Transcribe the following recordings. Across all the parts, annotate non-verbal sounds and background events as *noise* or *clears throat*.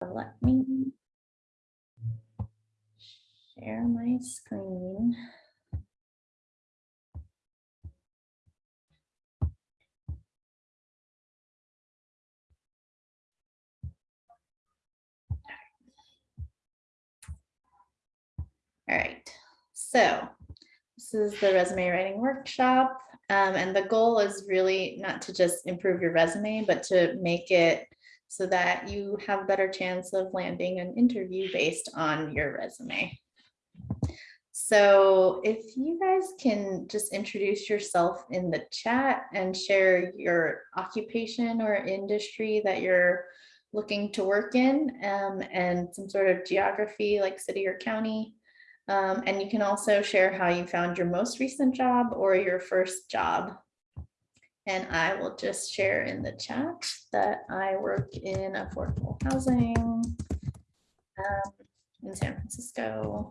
Let me share my screen. All right, so this is the resume writing workshop. Um, and the goal is really not to just improve your resume, but to make it so that you have a better chance of landing an interview based on your resume. So if you guys can just introduce yourself in the chat and share your occupation or industry that you're looking to work in um, and some sort of geography like city or county. Um, and you can also share how you found your most recent job or your first job. And I will just share in the chat that I work in affordable housing um, in San Francisco.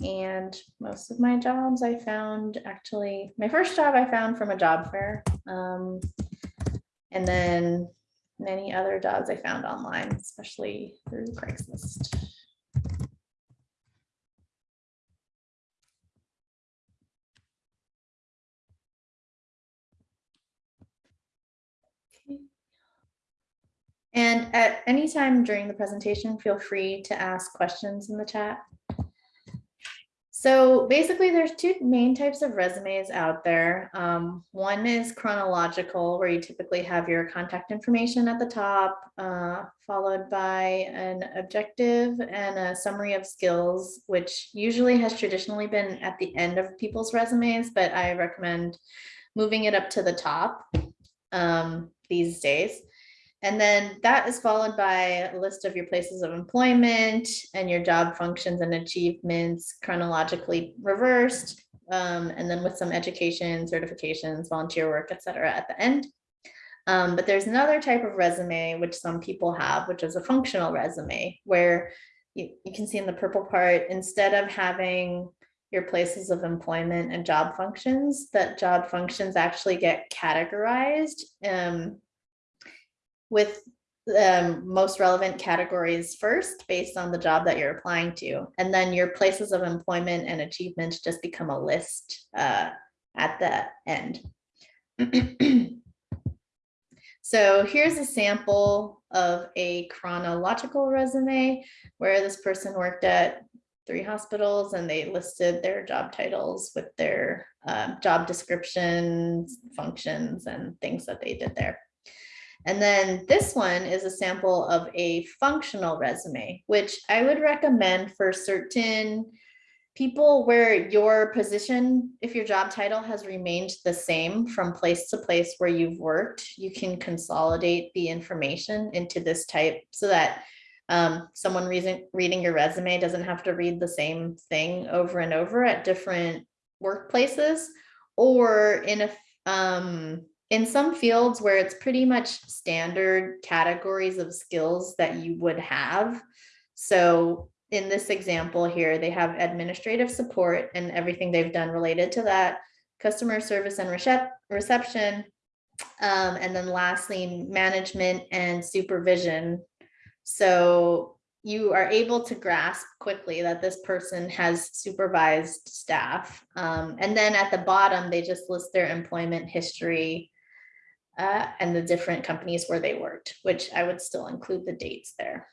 And most of my jobs I found actually, my first job I found from a job fair. Um, and then many other jobs I found online, especially through Craigslist. And at any time during the presentation, feel free to ask questions in the chat. So basically there's two main types of resumes out there. Um, one is chronological, where you typically have your contact information at the top, uh, followed by an objective and a summary of skills, which usually has traditionally been at the end of people's resumes, but I recommend moving it up to the top um, these days. And then that is followed by a list of your places of employment and your job functions and achievements chronologically reversed. Um, and then with some education, certifications, volunteer work, et cetera, at the end. Um, but there's another type of resume, which some people have, which is a functional resume, where you, you can see in the purple part, instead of having your places of employment and job functions, that job functions actually get categorized um, with um, most relevant categories first based on the job that you're applying to. And then your places of employment and achievements just become a list uh, at the end. *clears throat* so here's a sample of a chronological resume where this person worked at three hospitals and they listed their job titles with their uh, job descriptions, functions, and things that they did there. And then this one is a sample of a functional resume, which I would recommend for certain people where your position, if your job title has remained the same from place to place where you've worked, you can consolidate the information into this type so that um, someone reading, reading your resume doesn't have to read the same thing over and over at different workplaces or in a um, in some fields where it's pretty much standard categories of skills that you would have. So in this example here, they have administrative support and everything they've done related to that, customer service and recep reception, um, and then lastly, management and supervision. So you are able to grasp quickly that this person has supervised staff. Um, and then at the bottom, they just list their employment history uh, and the different companies where they worked, which I would still include the dates there.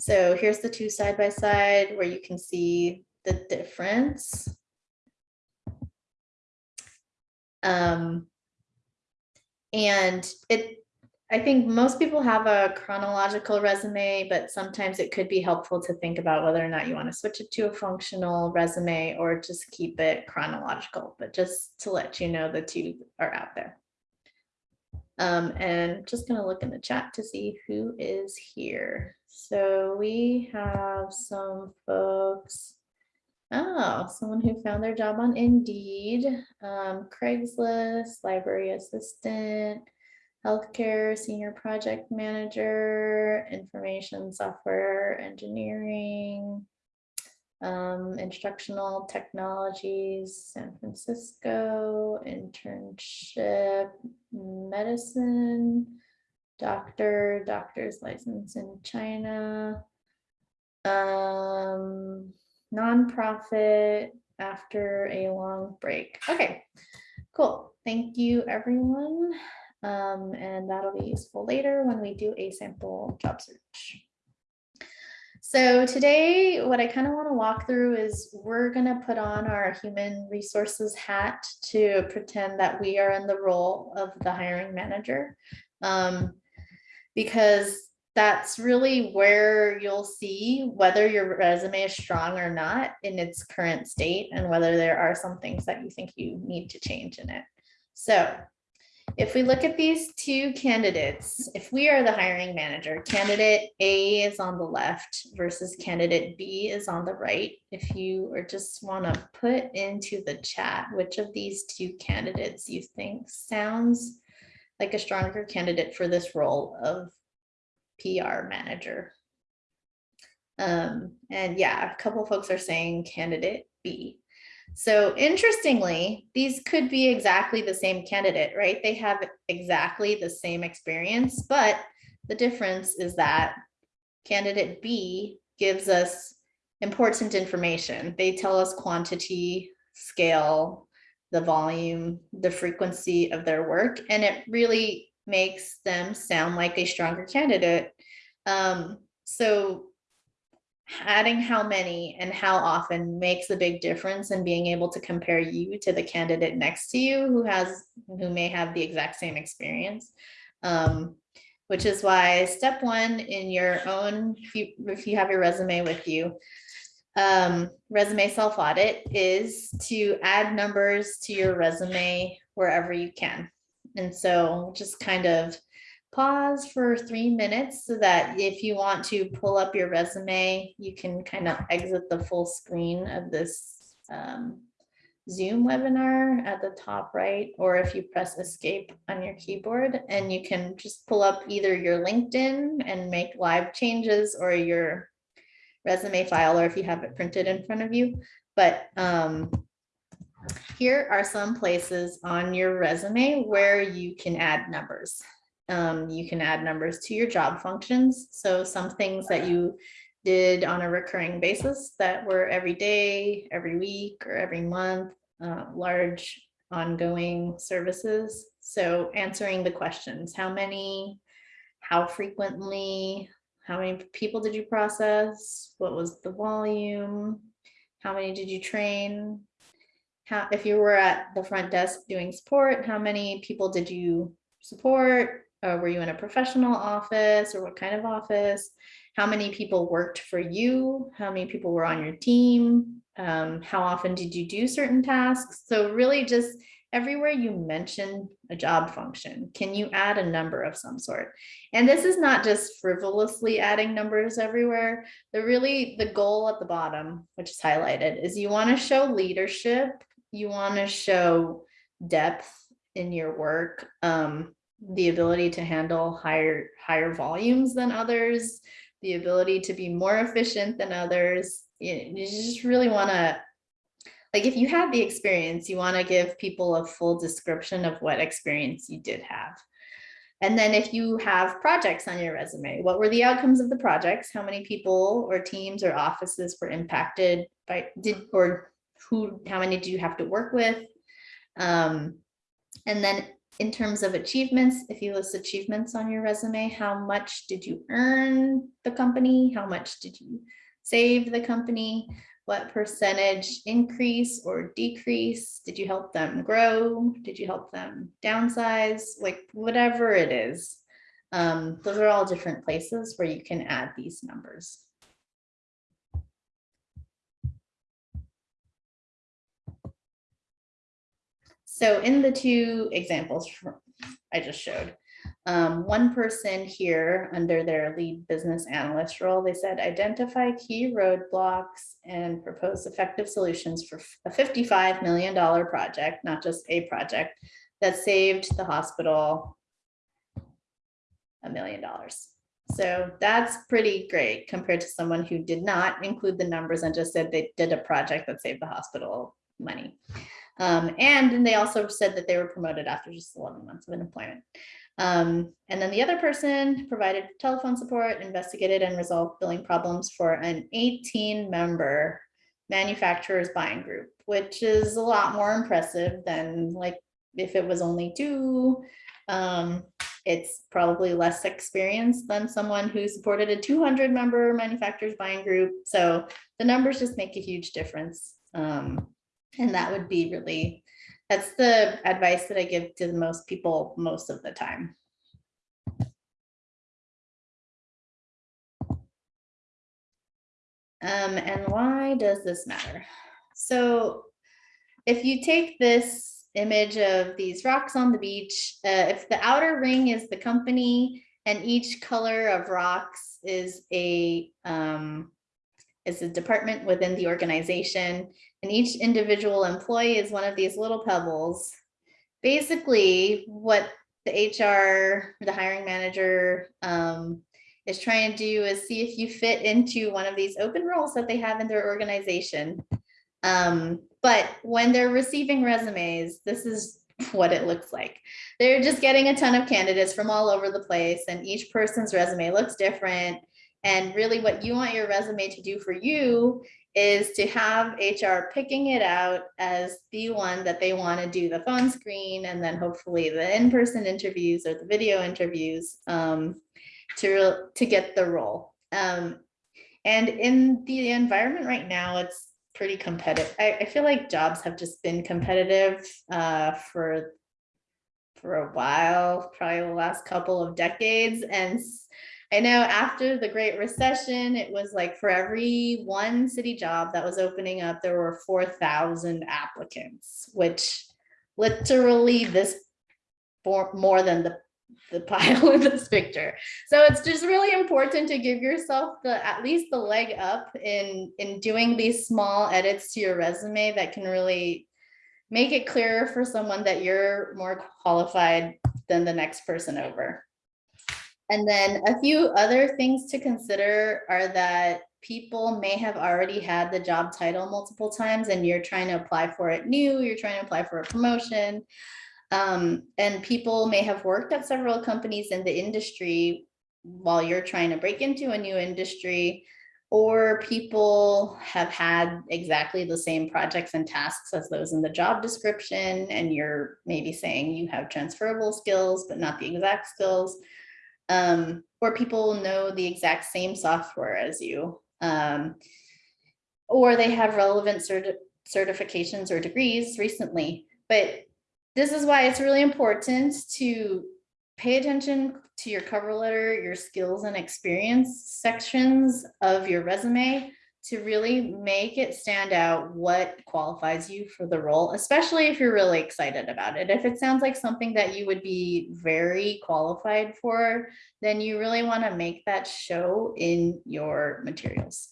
So here's the two side by side where you can see the difference. Um, and it I think most people have a chronological resume, but sometimes it could be helpful to think about whether or not you want to switch it to a functional resume or just keep it chronological, but just to let you know the two are out there. Um, and just going to look in the chat to see who is here. So we have some folks. Oh, someone who found their job on Indeed, um, Craigslist, library assistant, healthcare senior project manager, information software engineering, um, instructional technologies, San Francisco, internship, medicine, Doctor, doctor's license in China. Um, nonprofit after a long break. Okay, cool. Thank you, everyone. Um, and that'll be useful later when we do a sample job search. So today, what I kind of want to walk through is we're going to put on our human resources hat to pretend that we are in the role of the hiring manager. Um, because that's really where you'll see whether your resume is strong or not in its current state and whether there are some things that you think you need to change in it. So if we look at these two candidates, if we are the hiring manager, candidate A is on the left versus candidate B is on the right. If you or just want to put into the chat which of these two candidates you think sounds like a stronger candidate for this role of PR manager. Um, and yeah, a couple folks are saying candidate B. So interestingly, these could be exactly the same candidate, right? They have exactly the same experience, but the difference is that candidate B gives us important information. They tell us quantity, scale, the volume, the frequency of their work, and it really makes them sound like a stronger candidate. Um, so adding how many and how often makes a big difference in being able to compare you to the candidate next to you who has who may have the exact same experience. Um, which is why step one in your own, if you, if you have your resume with you, um, resume self-audit is to add numbers to your resume wherever you can. And so just kind of pause for three minutes so that if you want to pull up your resume, you can kind of exit the full screen of this um, Zoom webinar at the top right, or if you press escape on your keyboard and you can just pull up either your LinkedIn and make live changes or your resume file, or if you have it printed in front of you. But um, here are some places on your resume where you can add numbers. Um, you can add numbers to your job functions. So some things that you did on a recurring basis that were every day, every week, or every month, uh, large ongoing services. So answering the questions, how many, how frequently, how many people did you process? What was the volume? How many did you train? how, if you were at the front desk doing support, how many people did you support? Uh, were you in a professional office or what kind of office? How many people worked for you? How many people were on your team? Um, how often did you do certain tasks? So really just everywhere you mention a job function, can you add a number of some sort? And this is not just frivolously adding numbers everywhere. The really the goal at the bottom, which is highlighted, is you want to show leadership you want to show depth in your work, um, the ability to handle higher, higher volumes than others, the ability to be more efficient than others. You, you just really want to, like if you have the experience, you want to give people a full description of what experience you did have. And then if you have projects on your resume, what were the outcomes of the projects? How many people or teams or offices were impacted by did or who, how many do you have to work with? Um, and then in terms of achievements, if you list achievements on your resume, how much did you earn the company? How much did you save the company? What percentage increase or decrease? Did you help them grow? Did you help them downsize? Like whatever it is. Um, those are all different places where you can add these numbers. So in the two examples I just showed, um, one person here under their lead business analyst role, they said identify key roadblocks and propose effective solutions for a $55 million project, not just a project that saved the hospital a million dollars. So that's pretty great compared to someone who did not include the numbers and just said they did a project that saved the hospital money. Um, and they also said that they were promoted after just 11 months of employment. Um, and then the other person provided telephone support, investigated and resolved billing problems for an 18 member manufacturers buying group, which is a lot more impressive than like if it was only two. Um, it's probably less experience than someone who supported a 200 member manufacturers buying group. So the numbers just make a huge difference. Um, and that would be really, that's the advice that I give to the most people most of the time. Um, and why does this matter? So if you take this image of these rocks on the beach, uh, if the outer ring is the company and each color of rocks is a um, is a department within the organization and each individual employee is one of these little pebbles. Basically, what the HR, the hiring manager, um, is trying to do is see if you fit into one of these open roles that they have in their organization. Um, but when they're receiving resumes, this is what it looks like. They're just getting a ton of candidates from all over the place and each person's resume looks different. And really what you want your resume to do for you is to have HR picking it out as the one that they want to do the phone screen and then hopefully the in-person interviews or the video interviews. Um, to, to get the role. Um, and in the environment right now, it's pretty competitive. I, I feel like jobs have just been competitive uh, for for a while, probably the last couple of decades. And I know after the Great Recession, it was like for every one city job that was opening up, there were 4,000 applicants, which literally this for more than the the *laughs* pile in this picture. So it's just really important to give yourself the at least the leg up in in doing these small edits to your resume that can really make it clearer for someone that you're more qualified than the next person over. And then a few other things to consider are that people may have already had the job title multiple times and you're trying to apply for it new, you're trying to apply for a promotion. Um, and people may have worked at several companies in the industry while you're trying to break into a new industry, or people have had exactly the same projects and tasks as those in the job description, and you're maybe saying you have transferable skills, but not the exact skills. Um, or people know the exact same software as you. Um, or they have relevant certi certifications or degrees recently, but this is why it's really important to pay attention to your cover letter, your skills and experience sections of your resume to really make it stand out what qualifies you for the role, especially if you're really excited about it. If it sounds like something that you would be very qualified for, then you really want to make that show in your materials.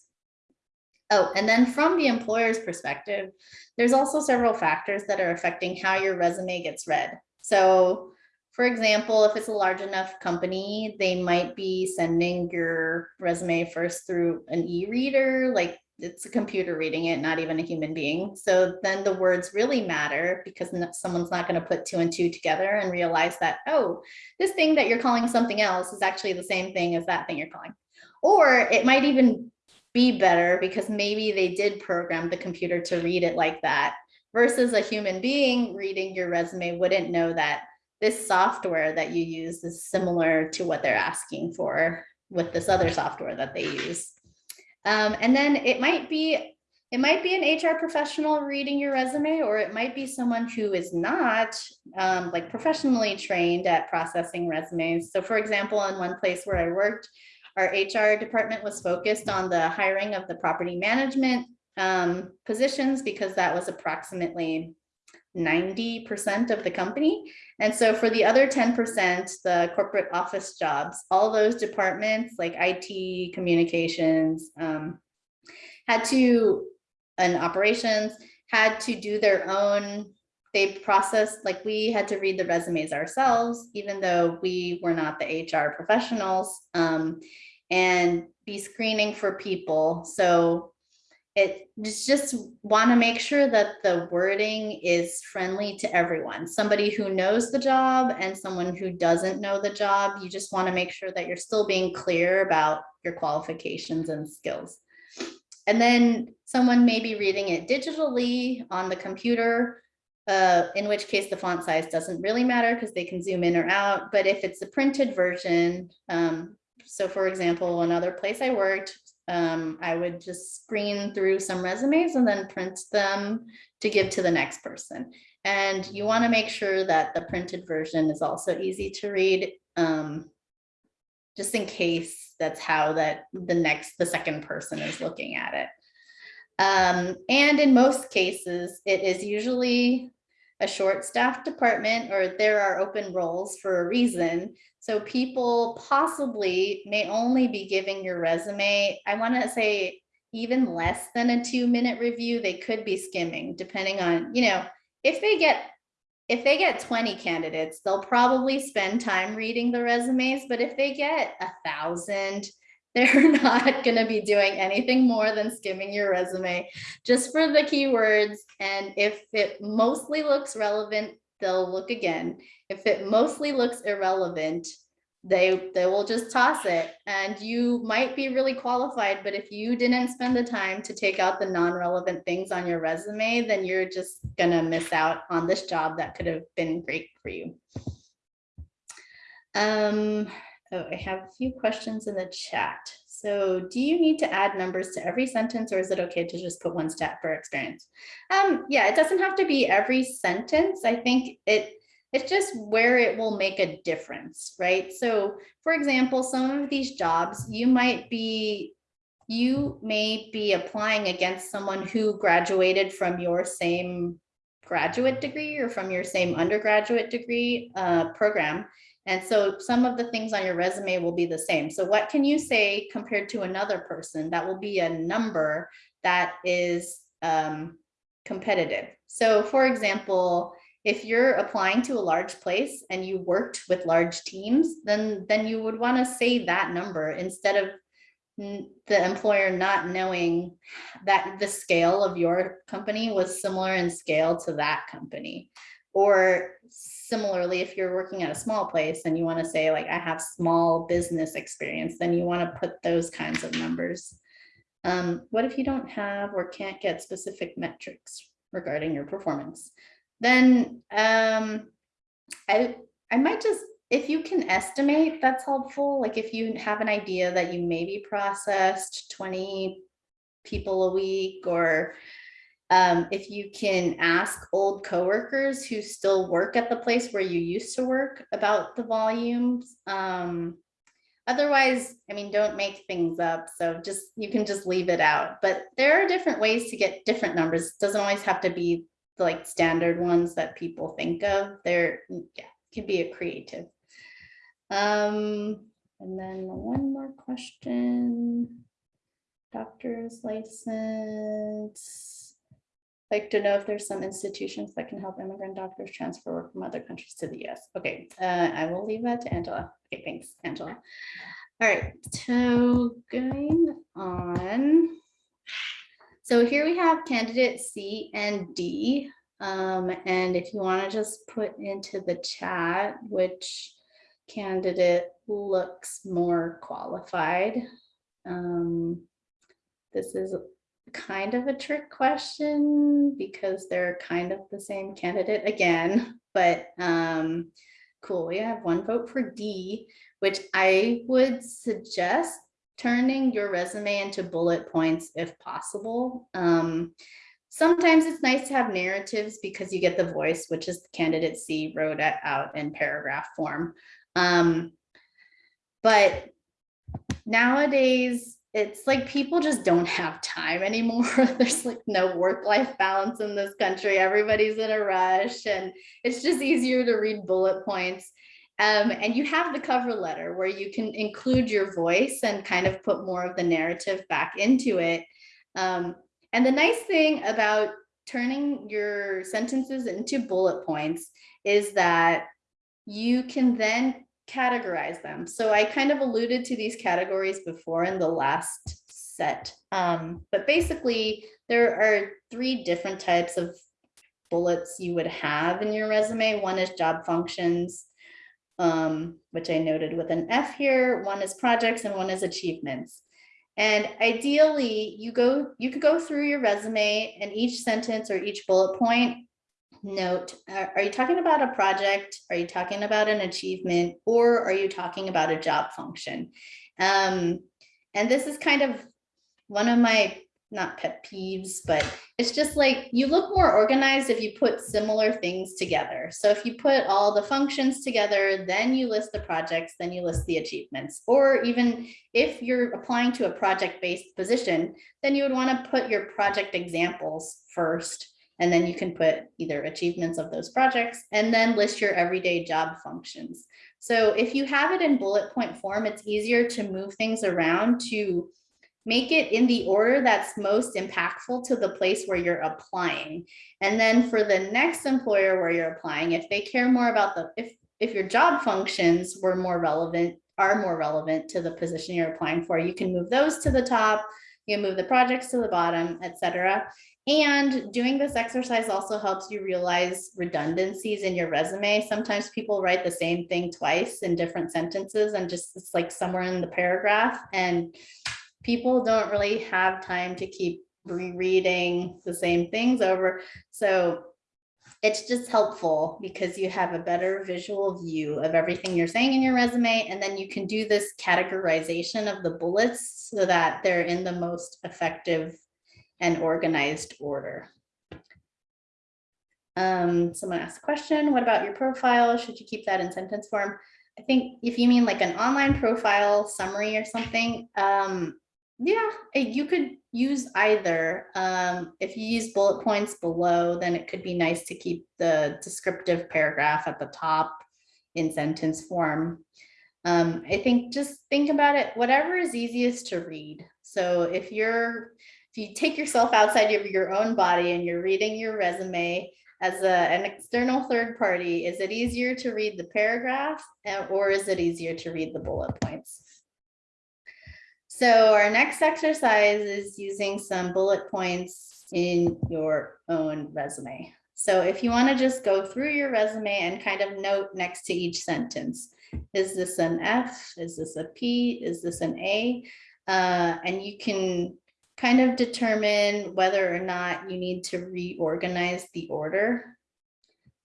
Oh, and then from the employer's perspective, there's also several factors that are affecting how your resume gets read. So for example, if it's a large enough company, they might be sending your resume first through an e-reader, like it's a computer reading it, not even a human being. So then the words really matter because someone's not going to put two and two together and realize that, oh, this thing that you're calling something else is actually the same thing as that thing you're calling. Or it might even be better because maybe they did program the computer to read it like that versus a human being reading your resume wouldn't know that this software that you use is similar to what they're asking for with this other software that they use. Um, and then it might be it might be an HR professional reading your resume, or it might be someone who is not um, like professionally trained at processing resumes. So for example, in one place where I worked, our HR department was focused on the hiring of the property management um, positions because that was approximately 90% of the company. And so for the other 10%, the corporate office jobs, all those departments like IT, communications, um, had to, and operations, had to do their own, they processed, like we had to read the resumes ourselves, even though we were not the HR professionals. Um, and be screening for people. So it just, want to make sure that the wording is friendly to everyone. Somebody who knows the job and someone who doesn't know the job, you just want to make sure that you're still being clear about your qualifications and skills. And then someone may be reading it digitally on the computer, uh, in which case the font size doesn't really matter because they can zoom in or out. But if it's a printed version, um, so for example, another place I worked, um, I would just screen through some resumes and then print them to give to the next person. And you want to make sure that the printed version is also easy to read, um, just in case that's how that the next, the second person is looking at it. Um, and in most cases, it is usually a short staffed department or there are open roles for a reason. So people possibly may only be giving your resume, I want to say even less than a two minute review, they could be skimming depending on, you know, if they get if they get 20 candidates, they'll probably spend time reading the resumes, but if they get a thousand, they're *laughs* not going to be doing anything more than skimming your resume just for the keywords. And if it mostly looks relevant, they'll look again. If it mostly looks irrelevant, they they will just toss it and you might be really qualified but if you didn't spend the time to take out the non-relevant things on your resume then you're just gonna miss out on this job that could have been great for you um Oh, I have a few questions in the chat. So do you need to add numbers to every sentence or is it okay to just put one stat per experience? Um, yeah, it doesn't have to be every sentence. I think it it's just where it will make a difference, right? So for example, some of these jobs you might be you may be applying against someone who graduated from your same graduate degree or from your same undergraduate degree uh, program. And so some of the things on your resume will be the same. So what can you say compared to another person that will be a number that is um, competitive? So for example, if you're applying to a large place and you worked with large teams, then, then you would want to say that number instead of the employer not knowing that the scale of your company was similar in scale to that company. Or similarly, if you're working at a small place and you want to say like, I have small business experience, then you want to put those kinds of numbers. Um, what if you don't have or can't get specific metrics regarding your performance? Then um, I, I might just, if you can estimate, that's helpful. Like if you have an idea that you maybe processed 20 people a week or um, if you can ask old coworkers who still work at the place where you used to work about the volumes. Um, otherwise, I mean, don't make things up. So just, you can just leave it out. But there are different ways to get different numbers. It doesn't always have to be like standard ones that people think of. There, yeah, can be a creative. Um, and then one more question. Doctor's license like to know if there's some institutions that can help immigrant doctors transfer work from other countries to the US. Okay, uh, I will leave that to Angela. Okay, thanks, Angela. All right, so going on. So here we have candidate C and D. Um, and if you want to just put into the chat which candidate looks more qualified. Um, this is kind of a trick question because they're kind of the same candidate again, *laughs* but um, cool. We have one vote for D, which I would suggest turning your resume into bullet points if possible. Um, sometimes it's nice to have narratives because you get the voice, which is the candidate C wrote out in paragraph form. Um, but nowadays, it's like people just don't have time anymore. *laughs* There's like no work-life balance in this country. Everybody's in a rush and it's just easier to read bullet points. Um, and you have the cover letter where you can include your voice and kind of put more of the narrative back into it. Um, and the nice thing about turning your sentences into bullet points is that you can then categorize them. So I kind of alluded to these categories before in the last set. Um, but basically, there are three different types of bullets you would have in your resume. One is job functions, um, which I noted with an F here. One is projects and one is achievements. And ideally, you go, you could go through your resume and each sentence or each bullet point note, are, are you talking about a project? Are you talking about an achievement? Or are you talking about a job function? Um, and this is kind of one of my not pet peeves, but it's just like you look more organized if you put similar things together. So if you put all the functions together, then you list the projects, then you list the achievements. Or even if you're applying to a project-based position, then you would want to put your project examples first. And then you can put either achievements of those projects and then list your everyday job functions. So if you have it in bullet point form, it's easier to move things around to make it in the order that's most impactful to the place where you're applying. And then for the next employer where you're applying, if they care more about the, if, if your job functions were more relevant, are more relevant to the position you're applying for, you can move those to the top, you can move the projects to the bottom, etc. And doing this exercise also helps you realize redundancies in your resume. Sometimes people write the same thing twice in different sentences and just it's like somewhere in the paragraph. And people don't really have time to keep rereading the same things over. So it's just helpful because you have a better visual view of everything you're saying in your resume. And then you can do this categorization of the bullets so that they're in the most effective and organized order. Um, someone asked a question, what about your profile? Should you keep that in sentence form? I think if you mean like an online profile summary or something, um, yeah, eh, you could use either. Um, if you use bullet points below, then it could be nice to keep the descriptive paragraph at the top in sentence form. Um, I think just think about it, whatever is easiest to read. So if you're, if you take yourself outside of your own body and you're reading your resume as a, an external third party, is it easier to read the paragraph eh, or is it easier to read the bullet points? So our next exercise is using some bullet points in your own resume. So if you want to just go through your resume and kind of note next to each sentence, is this an F? Is this a P? Is this an A? Uh, and you can kind of determine whether or not you need to reorganize the order.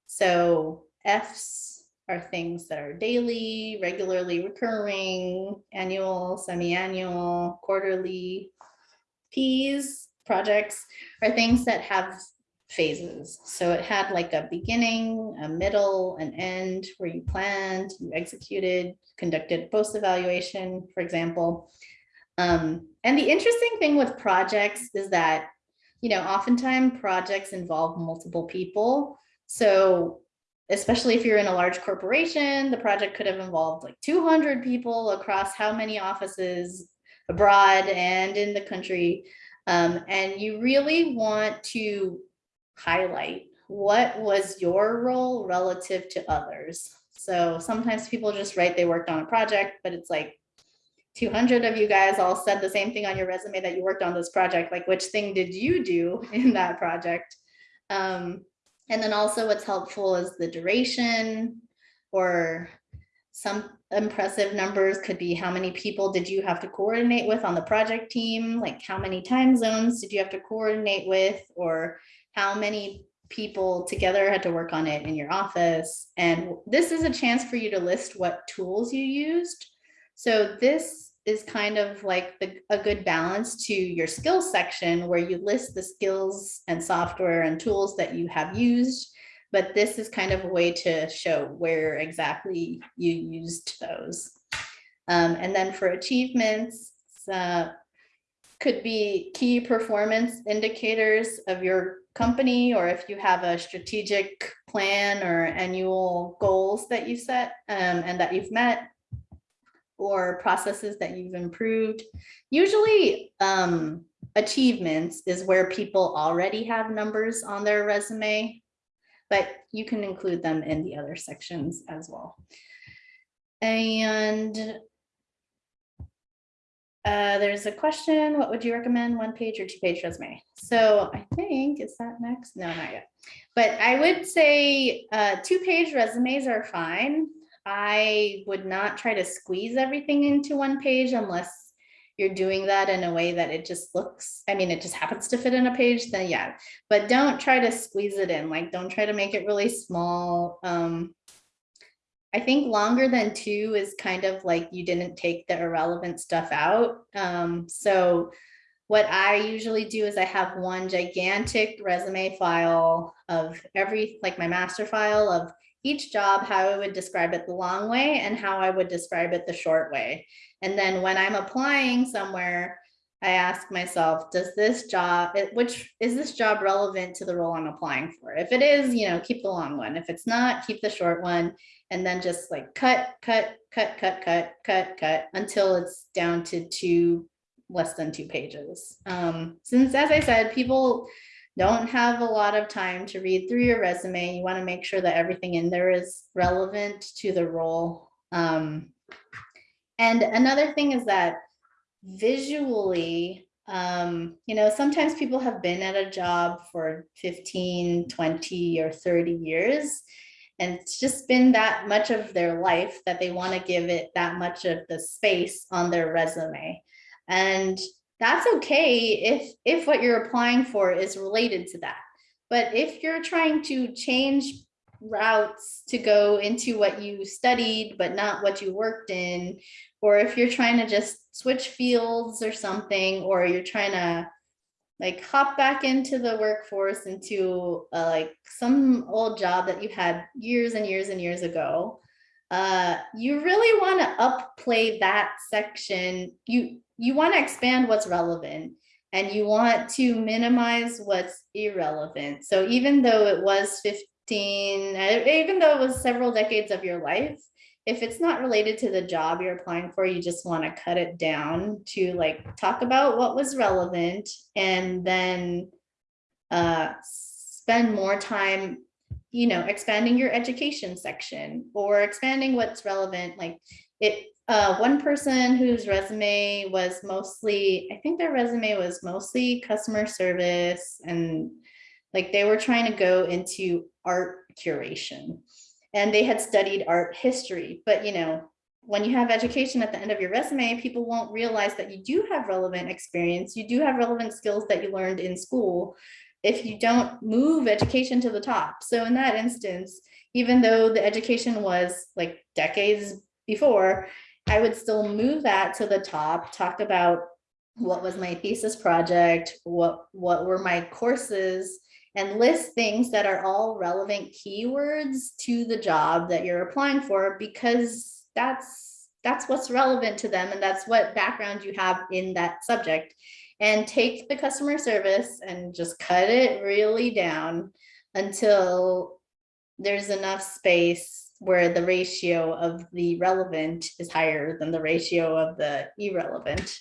So F's are things that are daily, regularly recurring, annual, semi-annual, quarterly. Ps, projects, are things that have phases. So it had like a beginning, a middle, an end where you planned, you executed, conducted post-evaluation, for example. Um, and the interesting thing with projects is that, you know, oftentimes projects involve multiple people. So especially if you're in a large corporation, the project could have involved like 200 people across how many offices abroad and in the country. Um, and you really want to highlight what was your role relative to others. So sometimes people just write they worked on a project, but it's like 200 of you guys all said the same thing on your resume that you worked on this project. Like which thing did you do *laughs* in that project? Um, and then also what's helpful is the duration or some impressive numbers could be how many people did you have to coordinate with on the project team? Like how many time zones did you have to coordinate with or how many people together had to work on it in your office? And this is a chance for you to list what tools you used. So this is kind of like the, a good balance to your skills section where you list the skills and software and tools that you have used. But this is kind of a way to show where exactly you used those. Um, and then for achievements, uh, could be key performance indicators of your company, or if you have a strategic plan or annual goals that you set um, and that you've met, or processes that you've improved. Usually um, achievements is where people already have numbers on their resume, but you can include them in the other sections as well. And Uh, there's a question, what would you recommend, one page or two page resume? So I think, is that next? No, not yet. But I would say, uh, two page resumes are fine. I would not try to squeeze everything into one page unless you're doing that in a way that it just looks, I mean, it just happens to fit in a page, then yeah. But don't try to squeeze it in, like, don't try to make it really small. Um, I think longer than two is kind of like you didn't take the irrelevant stuff out. Um, so what I usually do is I have one gigantic resume file of every, like my master file of each job, how I would describe it the long way and how I would describe it the short way. And then when I'm applying somewhere, I ask myself, does this job, which is this job relevant to the role I'm applying for? If it is, you know, keep the long one. If it's not, keep the short one. And then just like cut, cut, cut, cut, cut, cut, cut until it's down to two, less than two pages. Um, since as I said, people don't have a lot of time to read through your resume. You want to make sure that everything in there is relevant to the role. Um, and another thing is that visually, um, you know, sometimes people have been at a job for 15, 20 or 30 years. And it's just been that much of their life that they want to give it that much of the space on their resume. And that's okay if, if what you're applying for is related to that. But if you're trying to change routes to go into what you studied, but not what you worked in, or if you're trying to just switch fields or something, or you're trying to like hop back into the workforce into uh, like some old job that you had years and years and years ago, uh, you really want to upplay that section. You you want to expand what's relevant and you want to minimize what's irrelevant. So even though it was 15, uh, even though it was several decades of your life, if it's not related to the job you're applying for, you just want to cut it down to like talk about what was relevant and then uh, spend more time, you know, expanding your education section or expanding what's relevant. Like it, uh, one person whose resume was mostly, I think their resume was mostly customer service and like they were trying to go into art curation and they had studied art history. But you know, when you have education at the end of your resume, people won't realize that you do have relevant experience. You do have relevant skills that you learned in school if you don't move education to the top. So in that instance, even though the education was like decades before, I would still move that to the top, talk about what was my thesis project, what, what were my courses, and list things that are all relevant keywords to the job that you're applying for because that's that's what's relevant to them and that's what background you have in that subject. And take the customer service and just cut it really down until there's enough space where the ratio of the relevant is higher than the ratio of the irrelevant.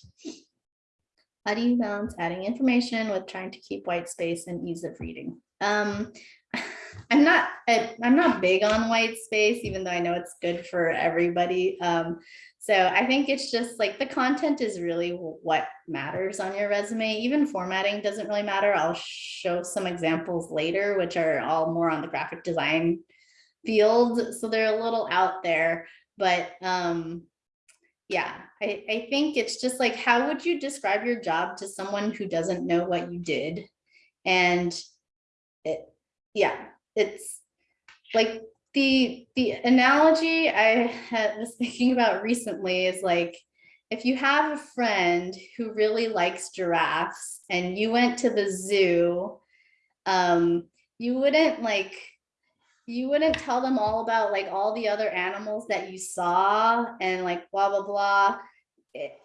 How do you balance adding information with trying to keep white space and ease of reading? Um, *laughs* I'm not, I'm not big on white space, even though I know it's good for everybody. Um, so I think it's just like the content is really what matters on your resume. Even formatting doesn't really matter. I'll show some examples later, which are all more on the graphic design field. So they're a little out there, but um, yeah, I, I think it's just like, how would you describe your job to someone who doesn't know what you did? And it, yeah, it's like the the analogy I was thinking about recently is like, if you have a friend who really likes giraffes and you went to the zoo, um, you wouldn't like you wouldn't tell them all about like all the other animals that you saw and like blah, blah, blah.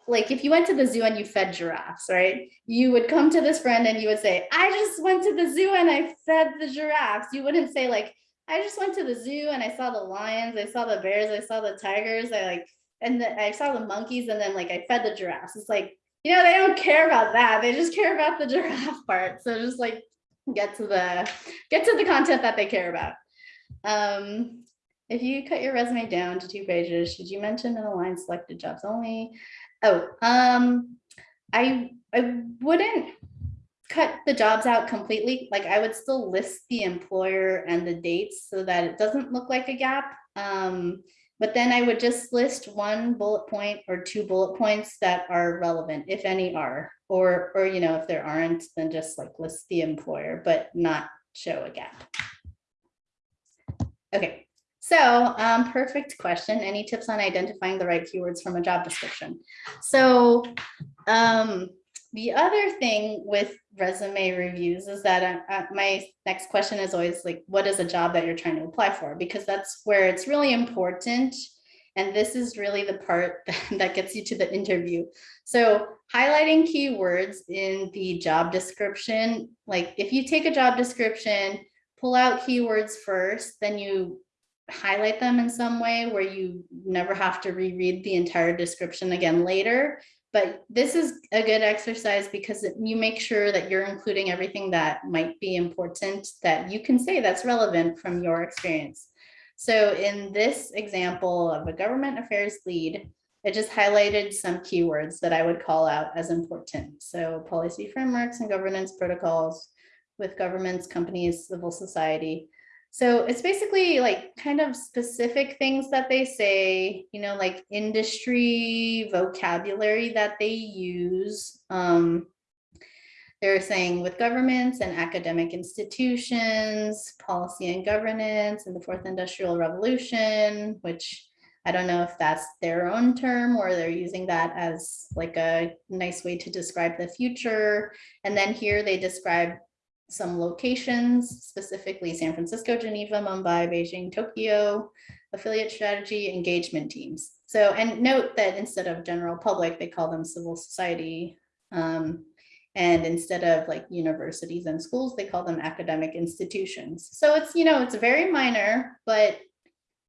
Like if you went to the zoo and you fed giraffes, right? You would come to this friend and you would say, I just went to the zoo and I fed the giraffes. You wouldn't say like, I just went to the zoo and I saw the lions, I saw the bears, I saw the tigers, I like, and the, I saw the monkeys and then like I fed the giraffes. It's like, you know, they don't care about that. They just care about the *laughs* giraffe part. So just like get to the, get to the content that they care about. Um, if you cut your resume down to two pages, should you mention the line selected jobs only? Oh, um, I, I wouldn't cut the jobs out completely. Like I would still list the employer and the dates so that it doesn't look like a gap. Um, but then I would just list one bullet point or two bullet points that are relevant, if any are, or, or, you know, if there aren't, then just like list the employer, but not show a gap. Okay, so um, perfect question. Any tips on identifying the right keywords from a job description? So um, the other thing with resume reviews is that uh, uh, my next question is always like, what is a job that you're trying to apply for? Because that's where it's really important. And this is really the part *laughs* that gets you to the interview. So highlighting keywords in the job description, like if you take a job description, pull out keywords first, then you highlight them in some way where you never have to reread the entire description again later but this is a good exercise because you make sure that you're including everything that might be important that you can say that's relevant from your experience. So in this example of a government affairs lead, it just highlighted some keywords that I would call out as important. So policy frameworks and governance protocols with governments, companies, civil society. So it's basically like kind of specific things that they say, you know, like industry vocabulary that they use. Um, they're saying with governments and academic institutions, policy and governance and the fourth industrial revolution, which I don't know if that's their own term or they're using that as like a nice way to describe the future. And then here they describe some locations, specifically San Francisco, Geneva, Mumbai, Beijing, Tokyo, affiliate strategy, engagement teams. So, and note that instead of general public, they call them civil society. Um, and instead of like universities and schools, they call them academic institutions. So it's, you know, it's very minor, but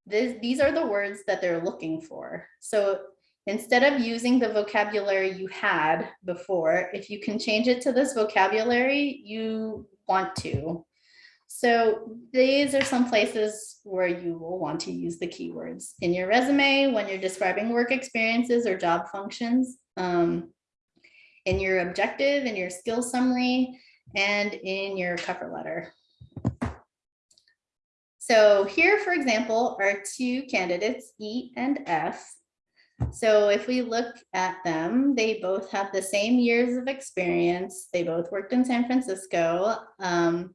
this, these are the words that they're looking for. So instead of using the vocabulary you had before, if you can change it to this vocabulary you want to. So these are some places where you will want to use the keywords in your resume when you're describing work experiences or job functions, um, in your objective, in your skill summary, and in your cover letter. So here, for example, are two candidates, E and F, so if we look at them, they both have the same years of experience. They both worked in San Francisco. Um,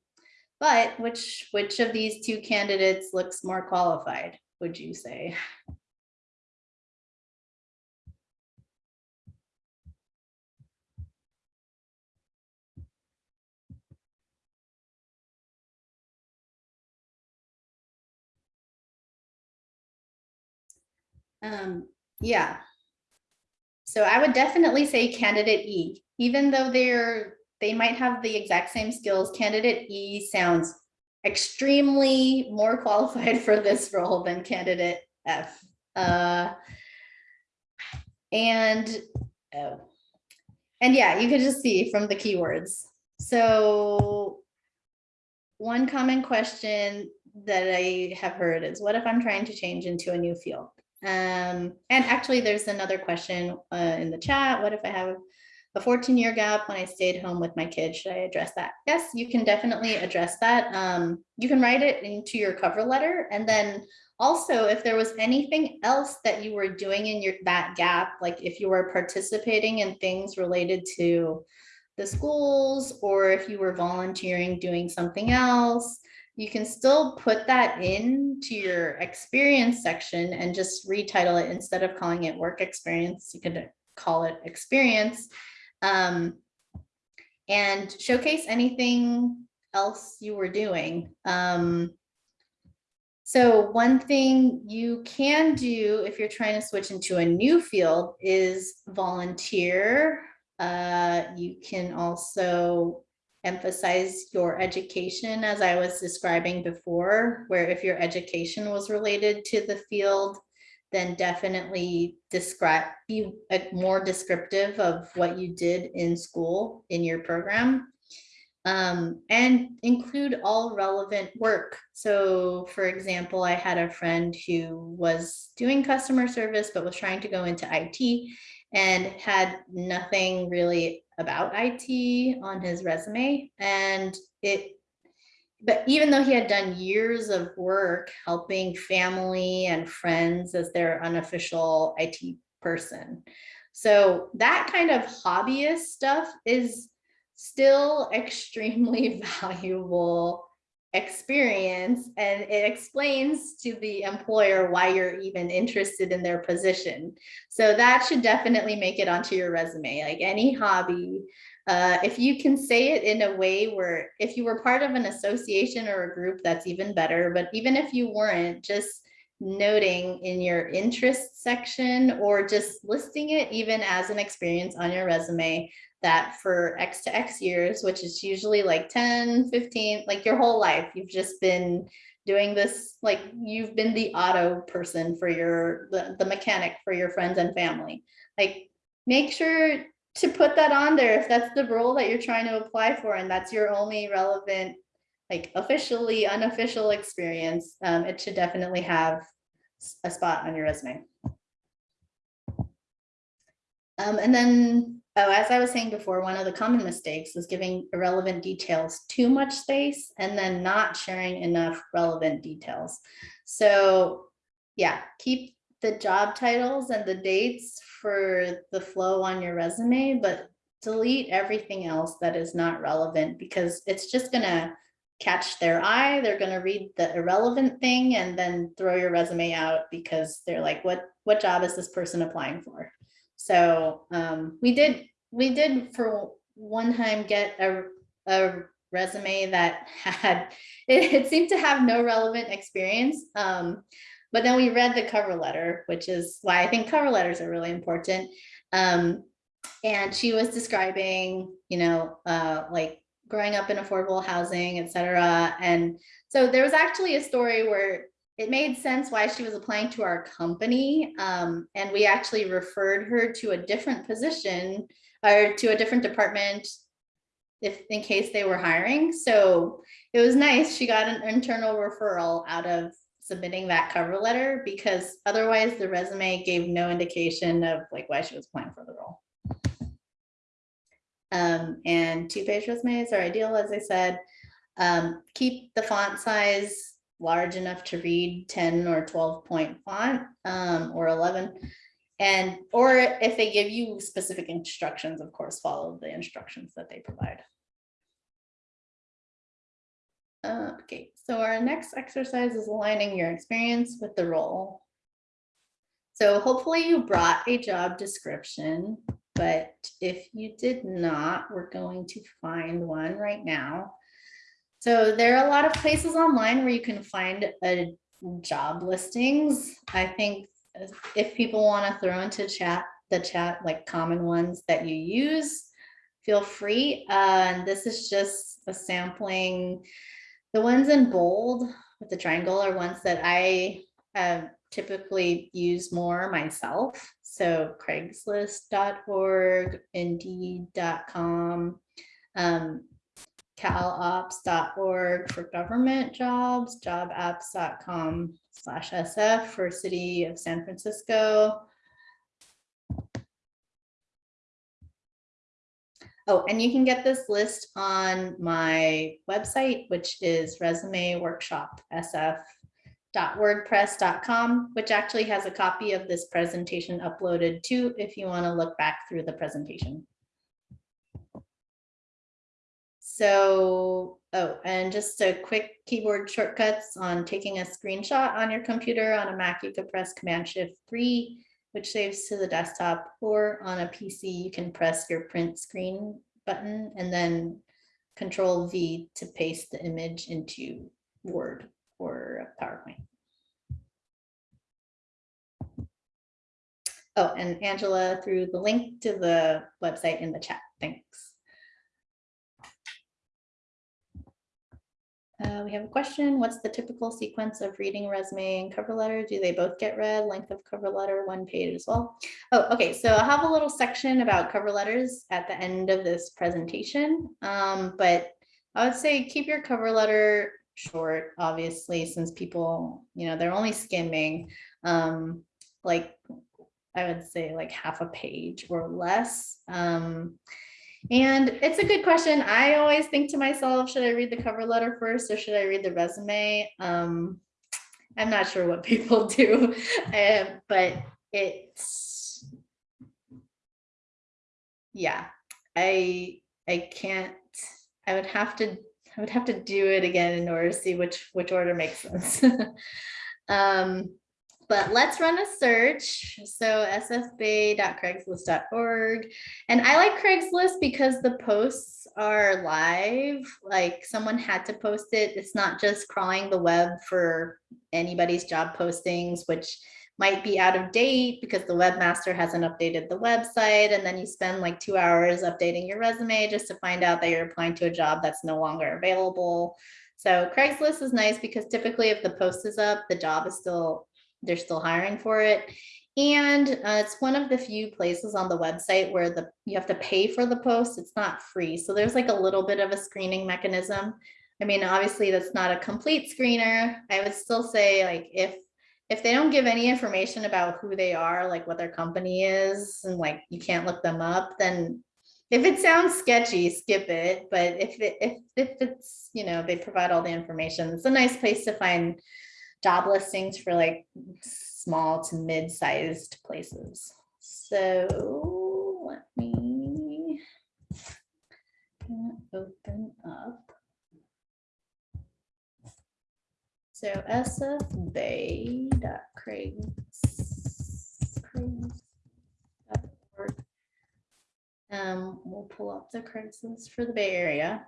but which, which of these two candidates looks more qualified, would you say? Um, yeah. So I would definitely say candidate E, even though they're they might have the exact same skills, candidate E sounds extremely more qualified *laughs* for this role than candidate F. Uh, and oh, and yeah, you can just see from the keywords. So one common question that I have heard is, what if I'm trying to change into a new field? Um, and actually, there's another question uh, in the chat. What if I have a 14 year gap when I stayed home with my kids? Should I address that? Yes, you can definitely address that. Um, you can write it into your cover letter. And then also, if there was anything else that you were doing in your that gap, like if you were participating in things related to the schools, or if you were volunteering doing something else, you can still put that into your experience section and just retitle it instead of calling it work experience. You could call it experience um, and showcase anything else you were doing. Um, so one thing you can do if you're trying to switch into a new field is volunteer. Uh, you can also emphasize your education as I was describing before, where if your education was related to the field, then definitely describe, be more descriptive of what you did in school in your program. Um, and include all relevant work. So for example, I had a friend who was doing customer service, but was trying to go into IT and had nothing really about IT on his resume. And it, but even though he had done years of work helping family and friends as their unofficial IT person. So that kind of hobbyist stuff is still *laughs* extremely valuable experience and it explains to the employer why you're even interested in their position. So that should definitely make it onto your resume, like any hobby. Uh, if you can say it in a way where if you were part of an association or a group, that's even better. But even if you weren't, just noting in your interest section or just listing it even as an experience on your resume that for X to X years, which is usually like 10, 15, like your whole life, you've just been doing this, like you've been the auto person for your, the, the mechanic for your friends and family. Like make sure to put that on there if that's the role that you're trying to apply for and that's your only relevant like officially unofficial experience um, it should definitely have a spot on your resume um, and then Oh, as I was saying before, one of the common mistakes is giving irrelevant details too much space and then not sharing enough relevant details. So yeah, keep the job titles and the dates for the flow on your resume, but delete everything else that is not relevant because it's just gonna catch their eye. They're gonna read the irrelevant thing and then throw your resume out because they're like, what, what job is this person applying for? So um, we did we did for one time get a, a resume that had *laughs* it, it, seemed to have no relevant experience. Um, but then we read the cover letter, which is why I think cover letters are really important. Um, and she was describing, you know, uh, like growing up in affordable housing, et cetera. And so there was actually a story where it made sense why she was applying to our company. Um, and we actually referred her to a different position or to a different department if in case they were hiring. So it was nice. She got an internal referral out of submitting that cover letter because otherwise the resume gave no indication of like why she was applying for the role. Um, and two-page resumes are ideal, as I said. Um, keep the font size large enough to read 10 or 12 point font um, or 11 and or if they give you specific instructions of course follow the instructions that they provide. Uh, okay so our next exercise is aligning your experience with the role. So hopefully you brought a job description but if you did not we're going to find one right now so there are a lot of places online where you can find a job listings. I think if people want to throw into chat, the chat, like common ones that you use, feel free. Uh, and this is just a sampling. The ones in bold with the triangle are ones that I typically use more myself. So craigslist.org, indeed.com, um, calopps.org for government jobs, jobaps.com slash SF for City of San Francisco. Oh, and you can get this list on my website, which is resumeworkshopsf.wordpress.com, which actually has a copy of this presentation uploaded too, if you want to look back through the presentation. So, oh, and just a quick keyboard shortcuts on taking a screenshot on your computer. On a Mac, you could press Command Shift 3, which saves to the desktop, or on a PC, you can press your print screen button and then Control V to paste the image into Word or PowerPoint. Oh, and Angela threw the link to the website in the chat. Thanks. Uh, we have a question. What's the typical sequence of reading resume and cover letter? Do they both get read? Length of cover letter, one page as well. Oh, okay. So I'll have a little section about cover letters at the end of this presentation. Um, but I would say keep your cover letter short, obviously, since people, you know, they're only skimming. Um, like I would say like half a page or less. Um, and it's a good question. I always think to myself, should I read the cover letter first or should I read the resume? Um, I'm not sure what *laughs* people do, uh, but it's, yeah, I, I can't, I would have to, I would have to do it again in order to see which, which order makes sense. *laughs* um, but let's run a search. So sfbay.craigslist.org. And I like Craigslist because the posts are live, like someone had to post it. It's not just crawling the web for anybody's job postings, which might be out of date because the webmaster hasn't updated the website. And then you spend like two hours updating your resume just to find out that you're applying to a job that's no longer available. So Craigslist is nice because typically if the post is up, the job is still they're still hiring for it. And uh, it's one of the few places on the website where the you have to pay for the post. It's not free. So there's like a little bit of a screening mechanism. I mean, obviously that's not a complete screener. I would still say like if if they don't give any information about who they are, like what their company is, and like you can't look them up, then if it sounds sketchy, skip it. But if it if if it's you know they provide all the information, it's a nice place to find job listings for like small to mid-sized places. So let me open up. So sfbay.craigslist.org. Um, we'll pull up the Craigslist for the Bay Area.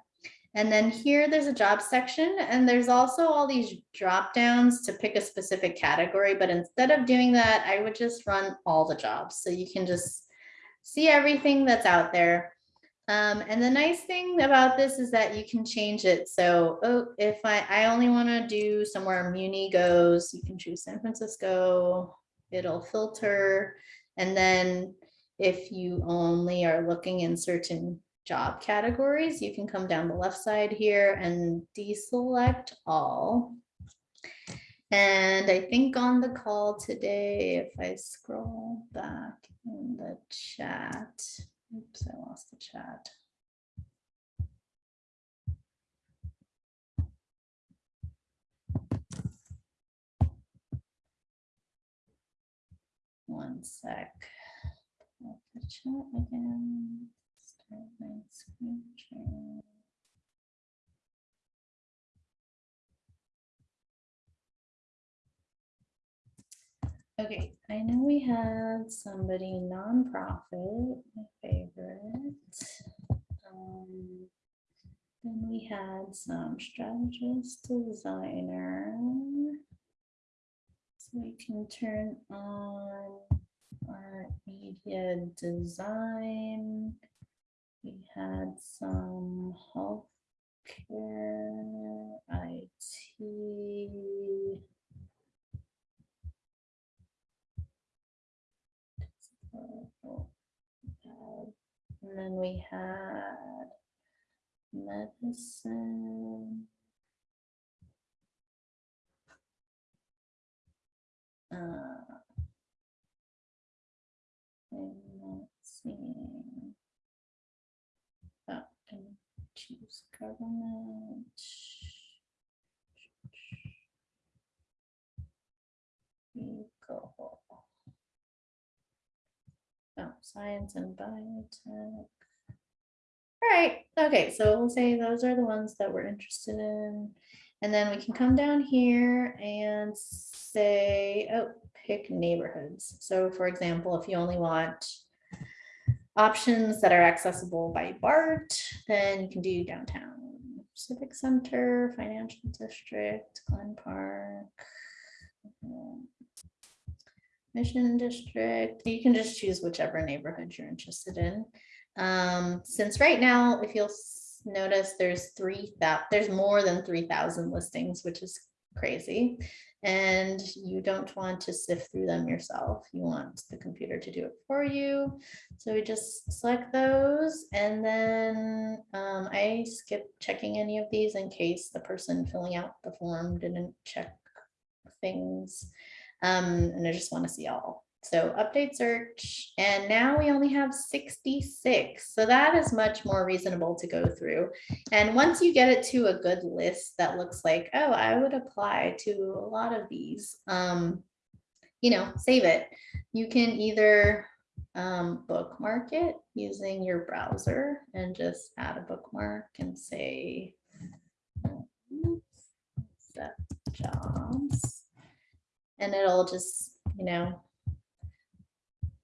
And then here there's a job section and there's also all these drop downs to pick a specific category. But instead of doing that, I would just run all the jobs. So you can just see everything that's out there. Um, and the nice thing about this is that you can change it. So oh, if I, I only want to do somewhere Muni goes, you can choose San Francisco, it'll filter. And then if you only are looking in certain job categories, you can come down the left side here and deselect all. And I think on the call today, if I scroll back in the chat, oops, I lost the chat. One sec. The chat again. Had somebody nonprofit, my favorite. Um, then we had some strategist designer. So we can turn on our media design. We had some healthcare, IT. And then we had medicine. Uh, I'm not seeing choose government. Go. Oh, science and biotech. All right, okay, so we'll say those are the ones that we're interested in. And then we can come down here and say, oh, pick neighborhoods. So for example, if you only want options that are accessible by BART, then you can do downtown Civic Center, Financial District, Glen Park, Mission District. You can just choose whichever neighborhood you're interested in. Um, since right now, if you'll notice, there's three that there's more than 3,000 listings, which is crazy and you don't want to sift through them yourself. You want the computer to do it for you. So we just select those and then um, I skip checking any of these in case the person filling out the form didn't check things. Um, and I just want to see all, So update search, and now we only have sixty-six. So that is much more reasonable to go through. And once you get it to a good list that looks like, oh, I would apply to a lot of these, um, you know, save it. You can either um, bookmark it using your browser and just add a bookmark and say set jobs. And it'll just, you know,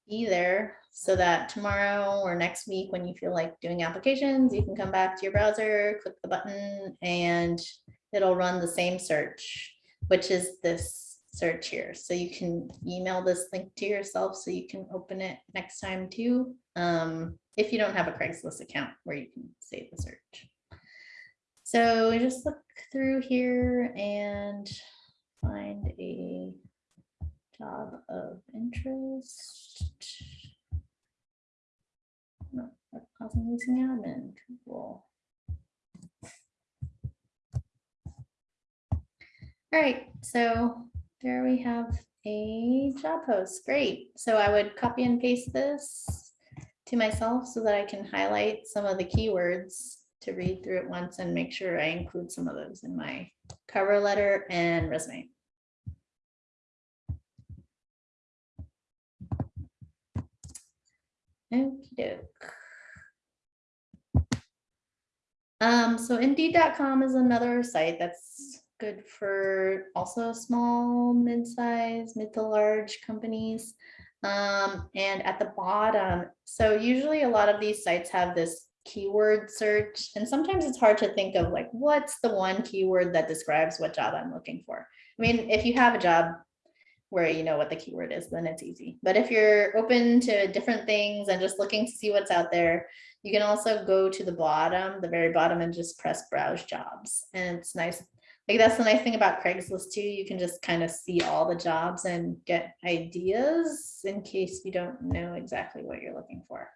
be there so that tomorrow or next week, when you feel like doing applications, you can come back to your browser, click the button, and it'll run the same search, which is this search here. So you can email this link to yourself so you can open it next time too. Um, if you don't have a Craigslist account where you can save the search. So just look through here and find a job of interest. No, housing leasing admin. All right, so there we have a job post. Great. So I would copy and paste this to myself so that I can highlight some of the keywords to read through it once and make sure I include some of those in my cover letter and resume. Okey-doke. Um, so indeed.com is another site that's good for also small, mid-size, mid to large companies. Um, and at the bottom, so usually a lot of these sites have this keyword search, and sometimes it's hard to think of like, what's the one keyword that describes what job I'm looking for? I mean, if you have a job where you know what the keyword is, then it's easy. But if you're open to different things and just looking to see what's out there, you can also go to the bottom, the very bottom and just press browse jobs. And it's nice. Like that's the nice thing about Craigslist too. You can just kind of see all the jobs and get ideas in case you don't know exactly what you're looking for.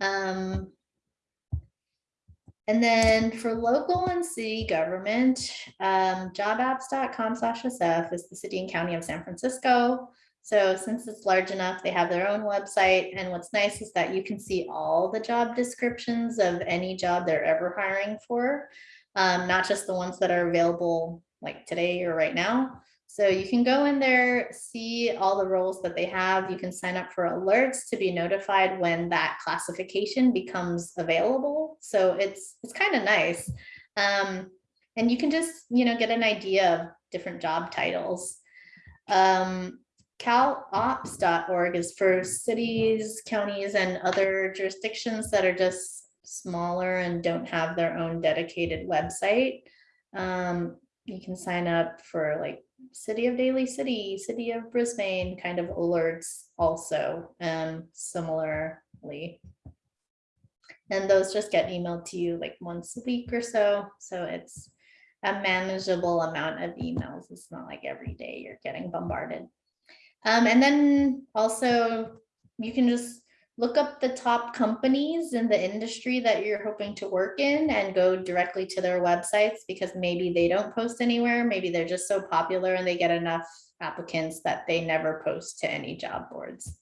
Um, and then for local and city government, um, jobaps.com slash SF is the city and county of San Francisco. So since it's large enough, they have their own website. And what's nice is that you can see all the job descriptions of any job they're ever hiring for, um, not just the ones that are available like today or right now. So you can go in there, see all the roles that they have. You can sign up for alerts to be notified when that classification becomes available. So it's it's kind of nice. Um, and you can just, you know, get an idea of different job titles. Um, CalOpps.org is for cities, counties, and other jurisdictions that are just smaller and don't have their own dedicated website. Um, you can sign up for like City of Daly City, City of Brisbane kind of alerts also um, similarly. And those just get emailed to you like once a week or so. So it's a manageable amount of emails. It's not like every day you're getting bombarded. Um, and then also you can just look up the top companies in the industry that you're hoping to work in and go directly to their websites because maybe they don't post anywhere. Maybe they're just so popular and they get enough applicants that they never post to any job boards.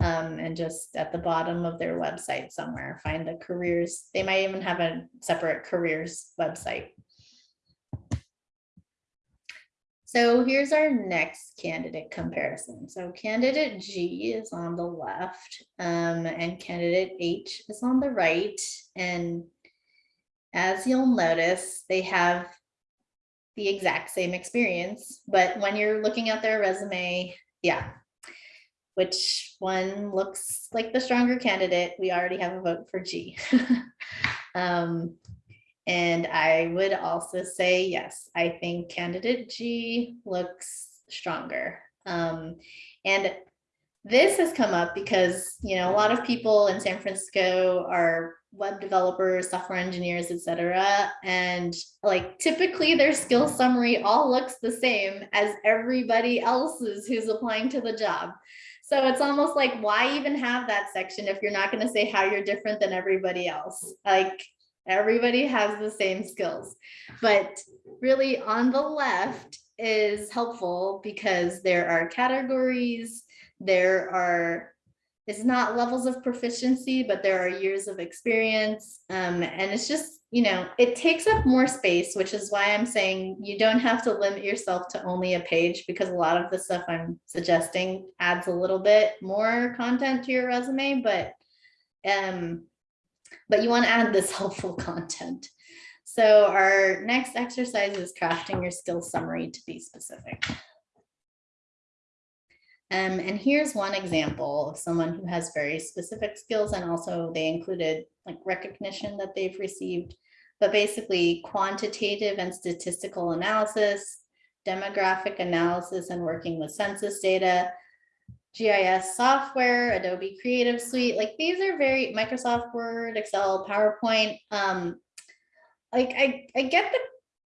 Um, and just at the bottom of their website somewhere, find the careers. They might even have a separate careers website. So here's our next candidate comparison. So candidate G is on the left um, and candidate H is on the right. And as you'll notice, they have the exact same experience, but when you're looking at their resume, yeah, which one looks like the stronger candidate? We already have a vote for G. *laughs* um, and I would also say, yes, I think candidate G looks stronger. Um, and this has come up because, you know, a lot of people in San Francisco are web developers, software engineers, etc. And like typically their skill summary all looks the same as everybody else's who's applying to the job. So it's almost like, why even have that section if you're not going to say how you're different than everybody else? Like Everybody has the same skills, but really on the left is helpful because there are categories, there are, it's not levels of proficiency, but there are years of experience. Um, and it's just, you know, it takes up more space, which is why I'm saying you don't have to limit yourself to only a page because a lot of the stuff I'm suggesting adds a little bit more content to your resume, but um, but you want to add this *laughs* helpful content. So our next exercise is crafting your skill summary to be specific. Um, and here's one example of someone who has very specific skills and also they included like recognition that they've received, but basically quantitative and statistical analysis, demographic analysis and working with census data, GIS software, Adobe Creative Suite, like these are very Microsoft Word, Excel, PowerPoint. Um, like I, I get the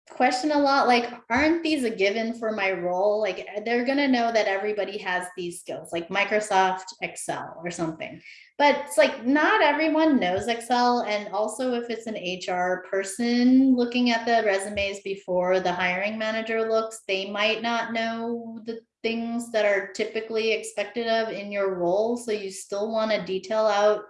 question a lot, like, aren't these a given for my role? Like they're gonna know that everybody has these skills, like Microsoft Excel or something. But it's like not everyone knows Excel. And also if it's an HR person looking at the resumes before the hiring manager looks, they might not know the things that are typically expected of in your role. So you still want to detail out,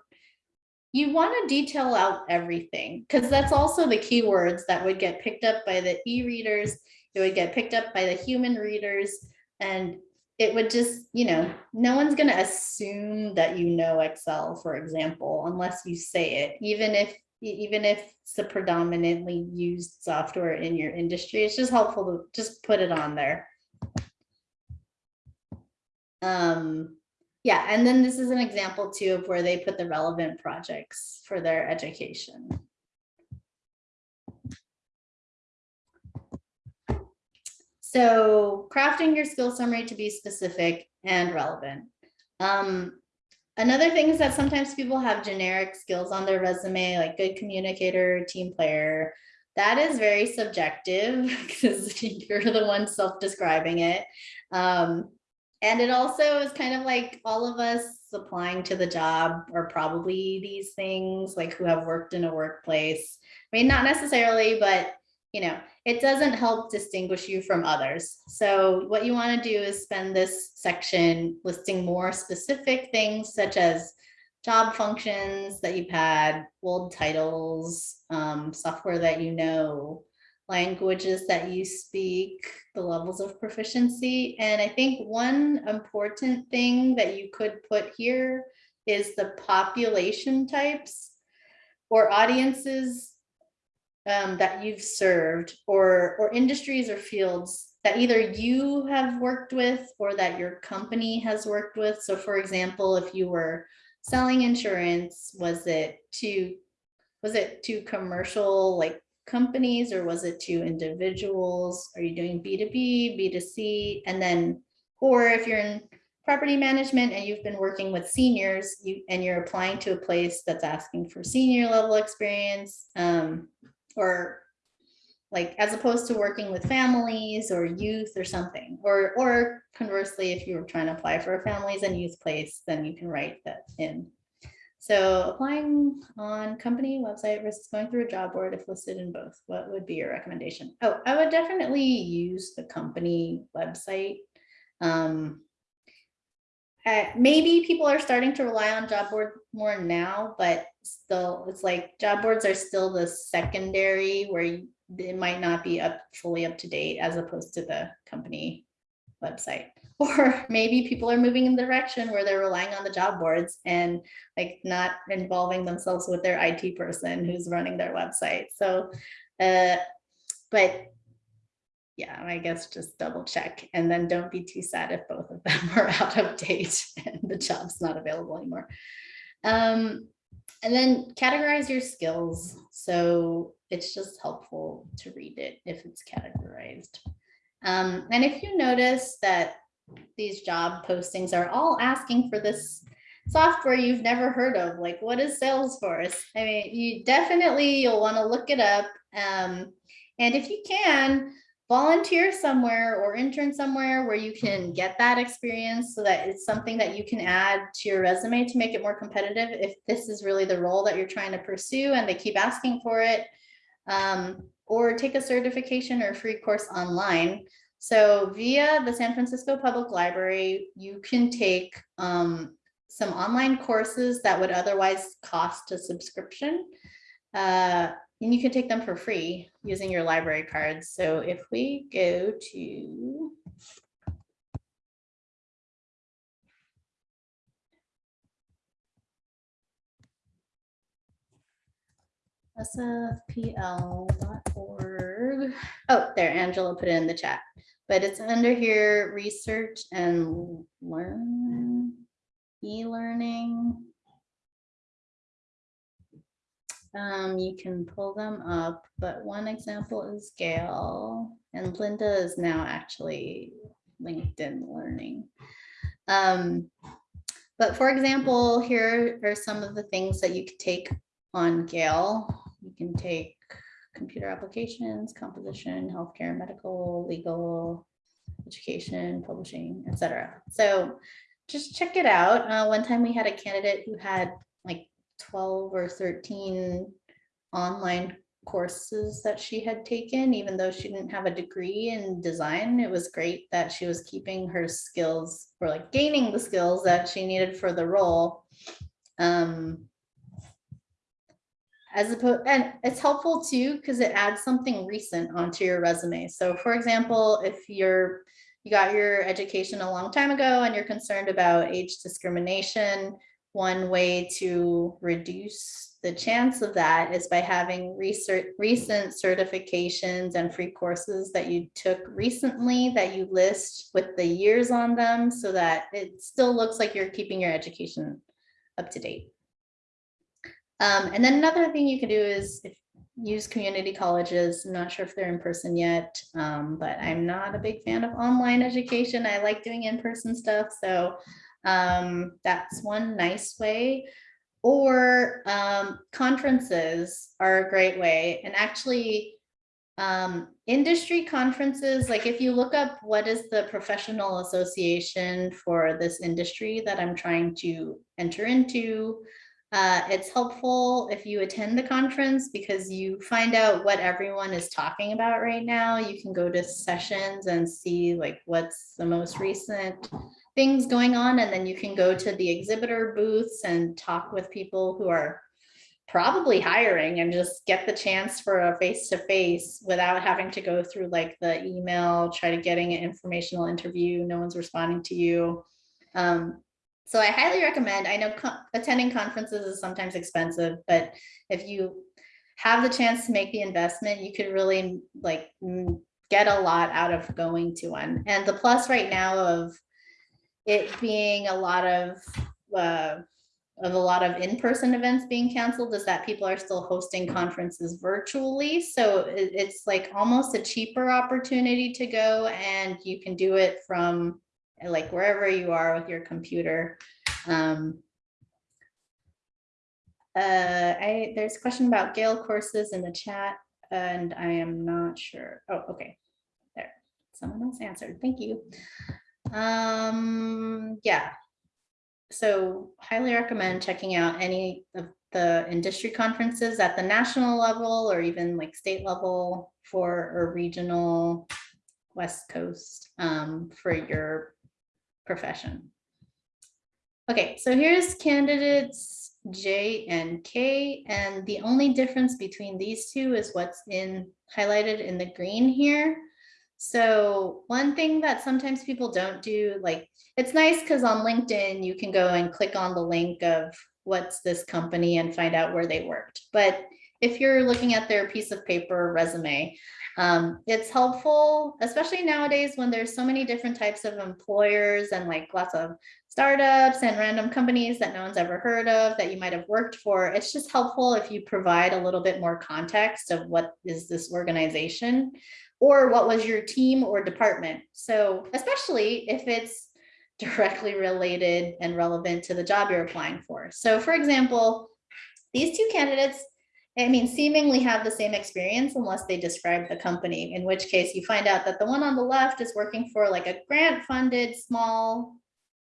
you want to detail out everything because that's also the keywords that would get picked up by the e-readers. It would get picked up by the human readers and it would just, you know, no one's going to assume that you know Excel, for example, unless you say it, even if even if it's a predominantly used software in your industry, it's just helpful to just put it on there. Um, yeah, and then this is an example too of where they put the relevant projects for their education. So crafting your skill summary to be specific and relevant. Um, another thing is that sometimes people have generic skills on their resume, like good communicator, team player. That is very subjective *laughs* because *laughs* you're the one self-describing it. Um, and it also is kind of like all of us applying to the job are probably these things like who have worked in a workplace. I mean, not necessarily, but you know, it doesn't help distinguish you from others. So what you want to do is spend this section listing more specific things such as job functions that you've had, old titles, um, software that you know, languages that you speak, the levels of proficiency. And I think one important thing that you could put here is the population types or audiences um, that you've served or, or industries or fields that either you have worked with or that your company has worked with. So for example, if you were selling insurance, was it to was it to commercial like companies or was it to individuals? Are you doing B2B, B2C? And then, or if you're in property management and you've been working with seniors you and you're applying to a place that's asking for senior level experience um, or like as opposed to working with families or youth or something or or conversely if you were trying to apply for a families and youth place then you can write that in so applying on company website versus going through a job board if listed in both, what would be your recommendation? Oh, I would definitely use the company website. Um, uh, maybe people are starting to rely on job board more now, but still it's like job boards are still the secondary where you, it might not be up fully up to date as opposed to the company website. *laughs* Or maybe people are moving in the direction where they're relying on the job boards and like not involving themselves with their IT person who's running their website. So, uh, but yeah, I guess just double check and then don't be too sad if both of them *laughs* are out of date and the job's not available anymore. Um, and then categorize your skills. So it's just helpful to read it if it's categorized. Um, and if you notice that these job postings are all asking for this software you've never heard of, like what is Salesforce? I mean, you definitely, you'll want to look it up. Um, and if you can, volunteer somewhere or intern somewhere where you can get that experience so that it's something that you can add to your resume to make it more competitive if this is really the role that you're trying to pursue and they keep asking for it. Um, or take a certification or free course online. So via the San Francisco Public Library, you can take um, some online courses that would otherwise cost a subscription. Uh, and you can take them for free using your library cards. So if we go to sfpl.org. Oh, there, Angela put it in the chat, but it's under here, research and learn, e-learning. Um, you can pull them up, but one example is Gale and Lynda is now actually LinkedIn learning. Um, but for example, here are some of the things that you could take on Gale. You can take computer applications, composition, healthcare, medical, legal, education, publishing, etc. So just check it out. Uh, one time we had a candidate who had like 12 or 13 online courses that she had taken, even though she didn't have a degree in design. It was great that she was keeping her skills or like gaining the skills that she needed for the role. Um, as opposed, and it's helpful too, because it adds something recent onto your resume. So for example, if you're you got your education a long time ago and you're concerned about age discrimination, one way to reduce the chance of that is by having research, recent certifications and free courses that you took recently that you list with the years on them so that it still looks like you're keeping your education up to date. Um, and then another thing you can do is use community colleges. I'm not sure if they're in person yet, um, but I'm not a big fan of online education. I like doing in-person stuff. So um, that's one nice way. Or um, conferences are a great way. And actually, um, industry conferences, like if you look up what is the professional association for this industry that I'm trying to enter into, uh, it's helpful if you attend the conference because you find out what everyone is talking about right now. You can go to sessions and see like what's the most recent things going on and then you can go to the exhibitor booths and talk with people who are probably hiring and just get the chance for a face-to-face -face without having to go through like the email, try to getting an informational interview, no one's responding to you. Um, so I highly recommend, I know co attending conferences is sometimes expensive, but if you have the chance to make the investment, you could really like get a lot out of going to one. And the plus right now of it being a lot of uh, of a lot of in-person events being canceled is that people are still hosting conferences virtually. So it's like almost a cheaper opportunity to go and you can do it from like wherever you are with your computer. Um, uh, I, there's a question about Gale courses in the chat and I am not sure. Oh, okay. There, someone else answered. Thank you. Um, yeah. So highly recommend checking out any of the industry conferences at the national level or even like state level for a regional West Coast um, for your profession. Okay, so here's candidates J and K, and the only difference between these two is what's in highlighted in the green here. So one thing that sometimes people don't do, like it's nice because on LinkedIn, you can go and click on the link of what's this company and find out where they worked. But if you're looking at their piece of paper resume, um, it's helpful, especially nowadays when there's so many different types of employers and like lots of startups and random companies that no one's ever heard of that you might have worked for. It's just helpful if you provide a little bit more context of what is this organization or what was your team or department. So especially if it's directly related and relevant to the job you're applying for. So for example, these two candidates I mean, seemingly have the same experience unless they describe the company, in which case you find out that the one on the left is working for like a grant funded small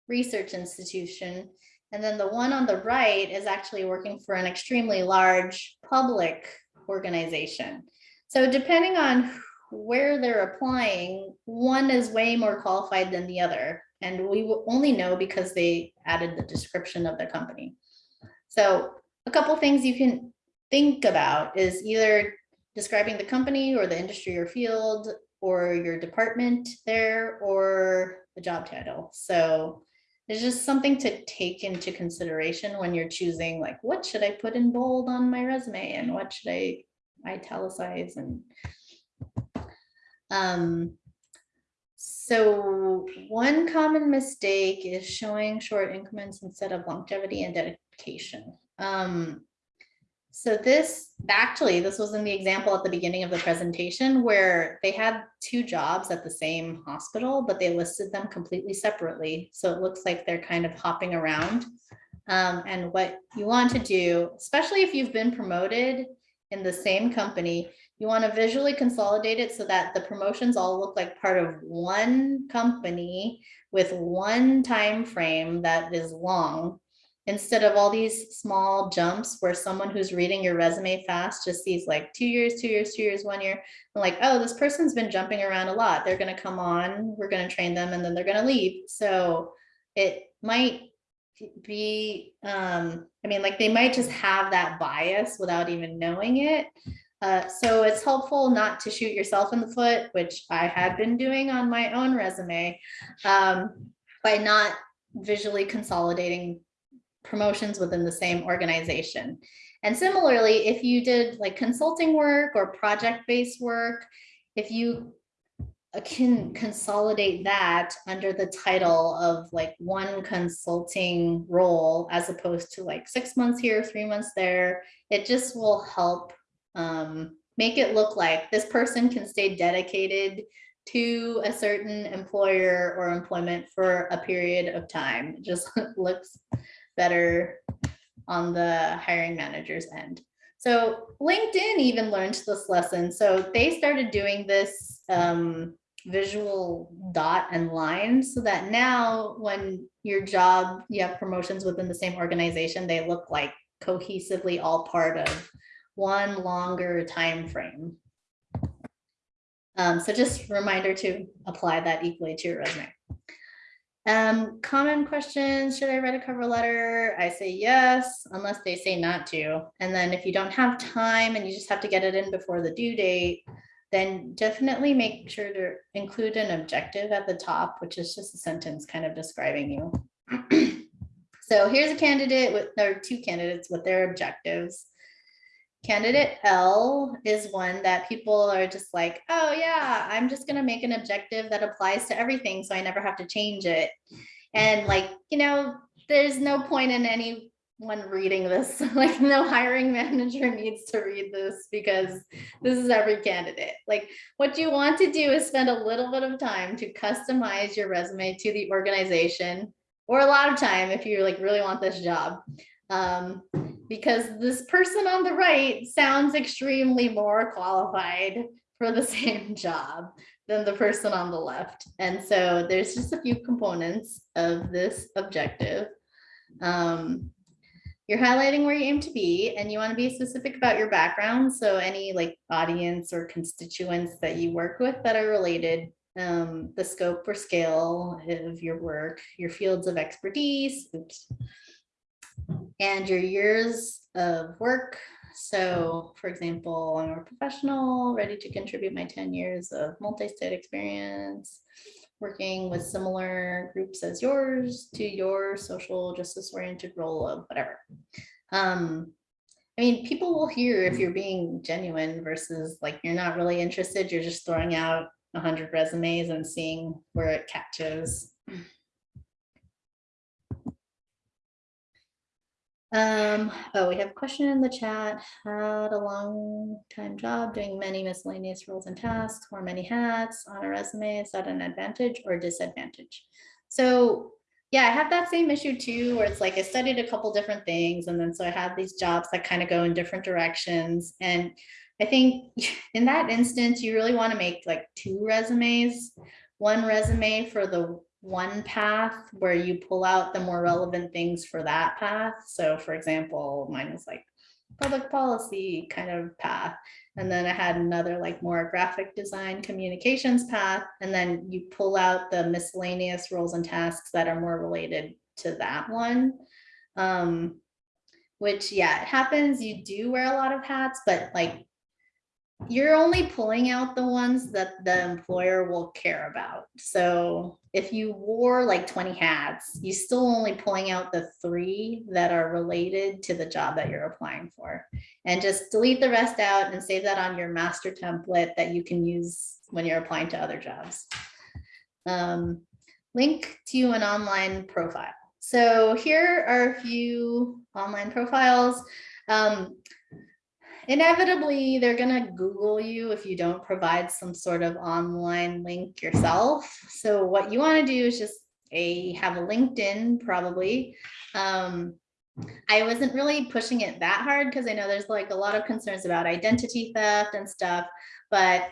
research institution. And then the one on the right is actually working for an extremely large public organization. So depending on where they're applying, one is way more qualified than the other. And we will only know because they added the description of the company. So a couple things you can think about is either describing the company or the industry or field or your department there or the job title. So it's just something to take into consideration when you're choosing like, what should I put in bold on my resume and what should I italicize and um, so one common mistake is showing short increments instead of longevity and dedication. Um, so this, actually, this was in the example at the beginning of the presentation where they had two jobs at the same hospital, but they listed them completely separately. So it looks like they're kind of hopping around. Um, and what you want to do, especially if you've been promoted in the same company, you want to visually consolidate it so that the promotions all look like part of one company with one time frame that is long instead of all these small jumps where someone who's reading your resume fast just sees like two years, two years, two years, one year. And like, oh, this person's been jumping around a lot. They're going to come on, we're going to train them, and then they're going to leave. So it might be, um, I mean, like they might just have that bias without even knowing it. Uh, so it's helpful not to shoot yourself in the foot, which I had been doing on my own resume um, by not visually consolidating promotions within the same organization. And similarly, if you did like consulting work or project-based work, if you uh, can consolidate that under the title of like one consulting role as opposed to like six months here, three months there, it just will help um, make it look like this person can stay dedicated to a certain employer or employment for a period of time. It just *laughs* looks better on the hiring manager's end. So LinkedIn even learned this lesson. So they started doing this um, visual dot and line so that now when your job, you have promotions within the same organization, they look like cohesively all part of one longer time frame. Um, so just reminder to apply that equally to your resume. Um, common questions, should I write a cover letter? I say yes, unless they say not to. And then if you don't have time and you just have to get it in before the due date, then definitely make sure to include an objective at the top, which is just a sentence kind of describing you. *clears throat* so here's a candidate with, or two candidates with their objectives. Candidate L is one that people are just like, oh yeah, I'm just gonna make an objective that applies to everything so I never have to change it. And like, you know, there's no point in anyone reading this. *laughs* like no hiring manager *laughs* needs to read this because this is every candidate. Like what you want to do is spend a little bit of time to customize your resume to the organization or a lot of time if you like really want this job. Um, because this person on the right sounds extremely more qualified for the *laughs* same job than the person on the left. And so there's just a few components of this objective. Um, you're highlighting where you aim to be and you want to be specific about your background. So any like audience or constituents that you work with that are related, um, the scope or scale of your work, your fields of expertise, oops, and your years of work. So for example, I'm a professional ready to contribute my 10 years of multi-state experience, working with similar groups as yours to your social justice oriented role of whatever. Um, I mean, people will hear if you're being genuine versus like you're not really interested, you're just throwing out 100 resumes and seeing where it catches. Um, oh, we have a question in the chat. Had a long time job doing many miscellaneous roles and tasks, wore many hats on a resume. Is that an advantage or disadvantage? So yeah, I have that same issue too, where it's like I studied a couple different things and then so I had these jobs that kind of go in different directions. And I think *laughs* in that instance, you really want to make like two resumes. One resume for the one path where you pull out the more relevant things for that path. So for example, mine was like public policy kind of path. And then I had another like more graphic design communications path. And then you pull out the miscellaneous roles and tasks that are more related to that one. Um, which yeah, it happens. You do wear a lot of hats, but like you're only pulling out the ones that the employer will care about. So if you wore like 20 hats, you still only pulling out the three that are related to the job that you're applying for. And just delete the rest out and save that on your master template that you can use when you're applying to other jobs. Um, link to an online profile. So here are a few online profiles. Um, inevitably they're going to Google you if you don't provide some sort of online link yourself. So what you want to do is just a have a LinkedIn probably. Um, I wasn't really pushing it that hard because I know there's like a lot of concerns about identity theft and stuff, but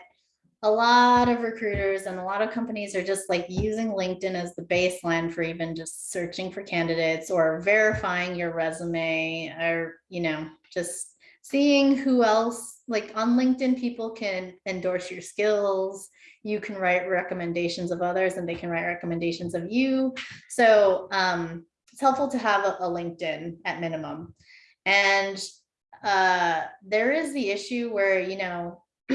a lot of recruiters and a lot of companies are just like using LinkedIn as the baseline for even just searching for candidates or verifying your resume or, you know, just seeing who else, like on LinkedIn, people can endorse your skills. You can write recommendations of others and they can write recommendations of you. So um, it's helpful to have a, a LinkedIn at minimum. And uh, there is the issue where, you know, *clears throat*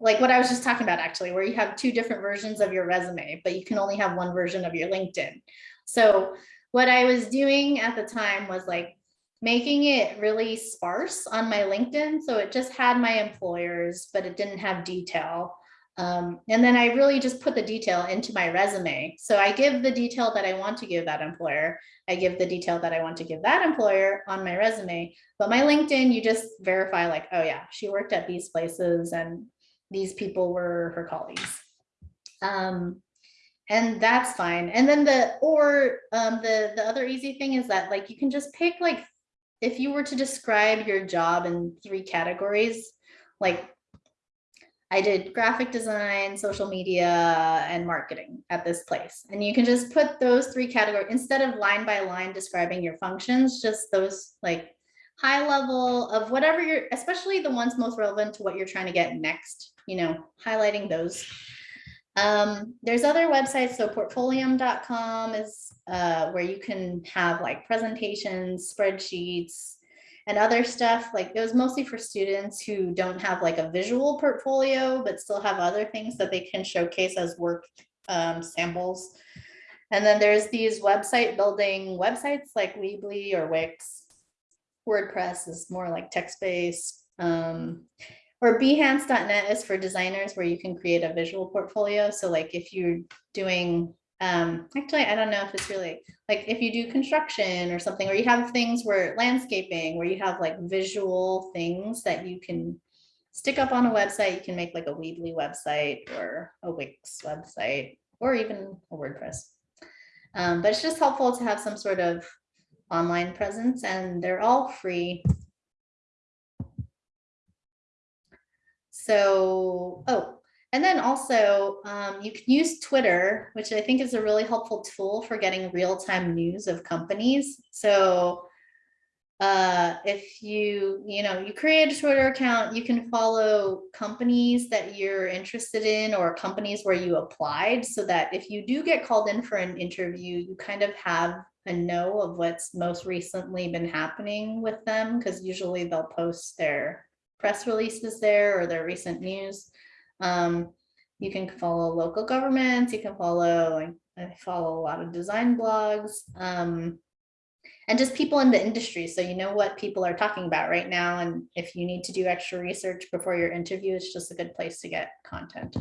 like what I was just talking about actually, where you have two different versions of your resume, but you can only have one version of your LinkedIn. So what I was doing at the time was like making it really sparse on my LinkedIn. So it just had my employers, but it didn't have detail. Um, and then I really just put the detail into my resume. So I give the detail that I want to give that employer. I give the detail that I want to give that employer on my resume. But my LinkedIn, you just verify like, oh yeah, she worked at these places and these people were her colleagues. Um, and that's fine. And then the, or um, the, the other easy thing is that like, you can just pick like if you were to describe your job in three categories, like I did graphic design, social media, and marketing at this place. And you can just put those three categories instead of line by line describing your functions, just those like high level of whatever you're, especially the ones most relevant to what you're trying to get next, you know, highlighting those. Um, there's other websites. So portfolium.com is uh, where you can have like presentations, spreadsheets, and other stuff. Like it was mostly for students who don't have like a visual portfolio, but still have other things that they can showcase as work um, samples. And then there's these website building websites like Weebly or Wix. WordPress is more like text-based. Um, or behance.net is for designers where you can create a visual portfolio. So like if you're doing, um, actually, I don't know if it's really like if you do construction or something, or you have things where landscaping, where you have like visual things that you can stick up on a website, you can make like a Weebly website or a Wix website, or even a WordPress. Um, but it's just helpful to have some sort of online presence and they're all free So, oh, and then also um, you can use Twitter, which I think is a really helpful tool for getting real-time news of companies. So uh, if you, you know, you create a Twitter account, you can follow companies that you're interested in or companies where you applied so that if you do get called in for an interview, you kind of have a know of what's most recently been happening with them because usually they'll post their press releases there or their recent news. Um, you can follow local governments, you can follow, I follow a lot of design blogs, um, and just people in the industry. So you know what people are talking about right now. And if you need to do extra research before your interview, it's just a good place to get content.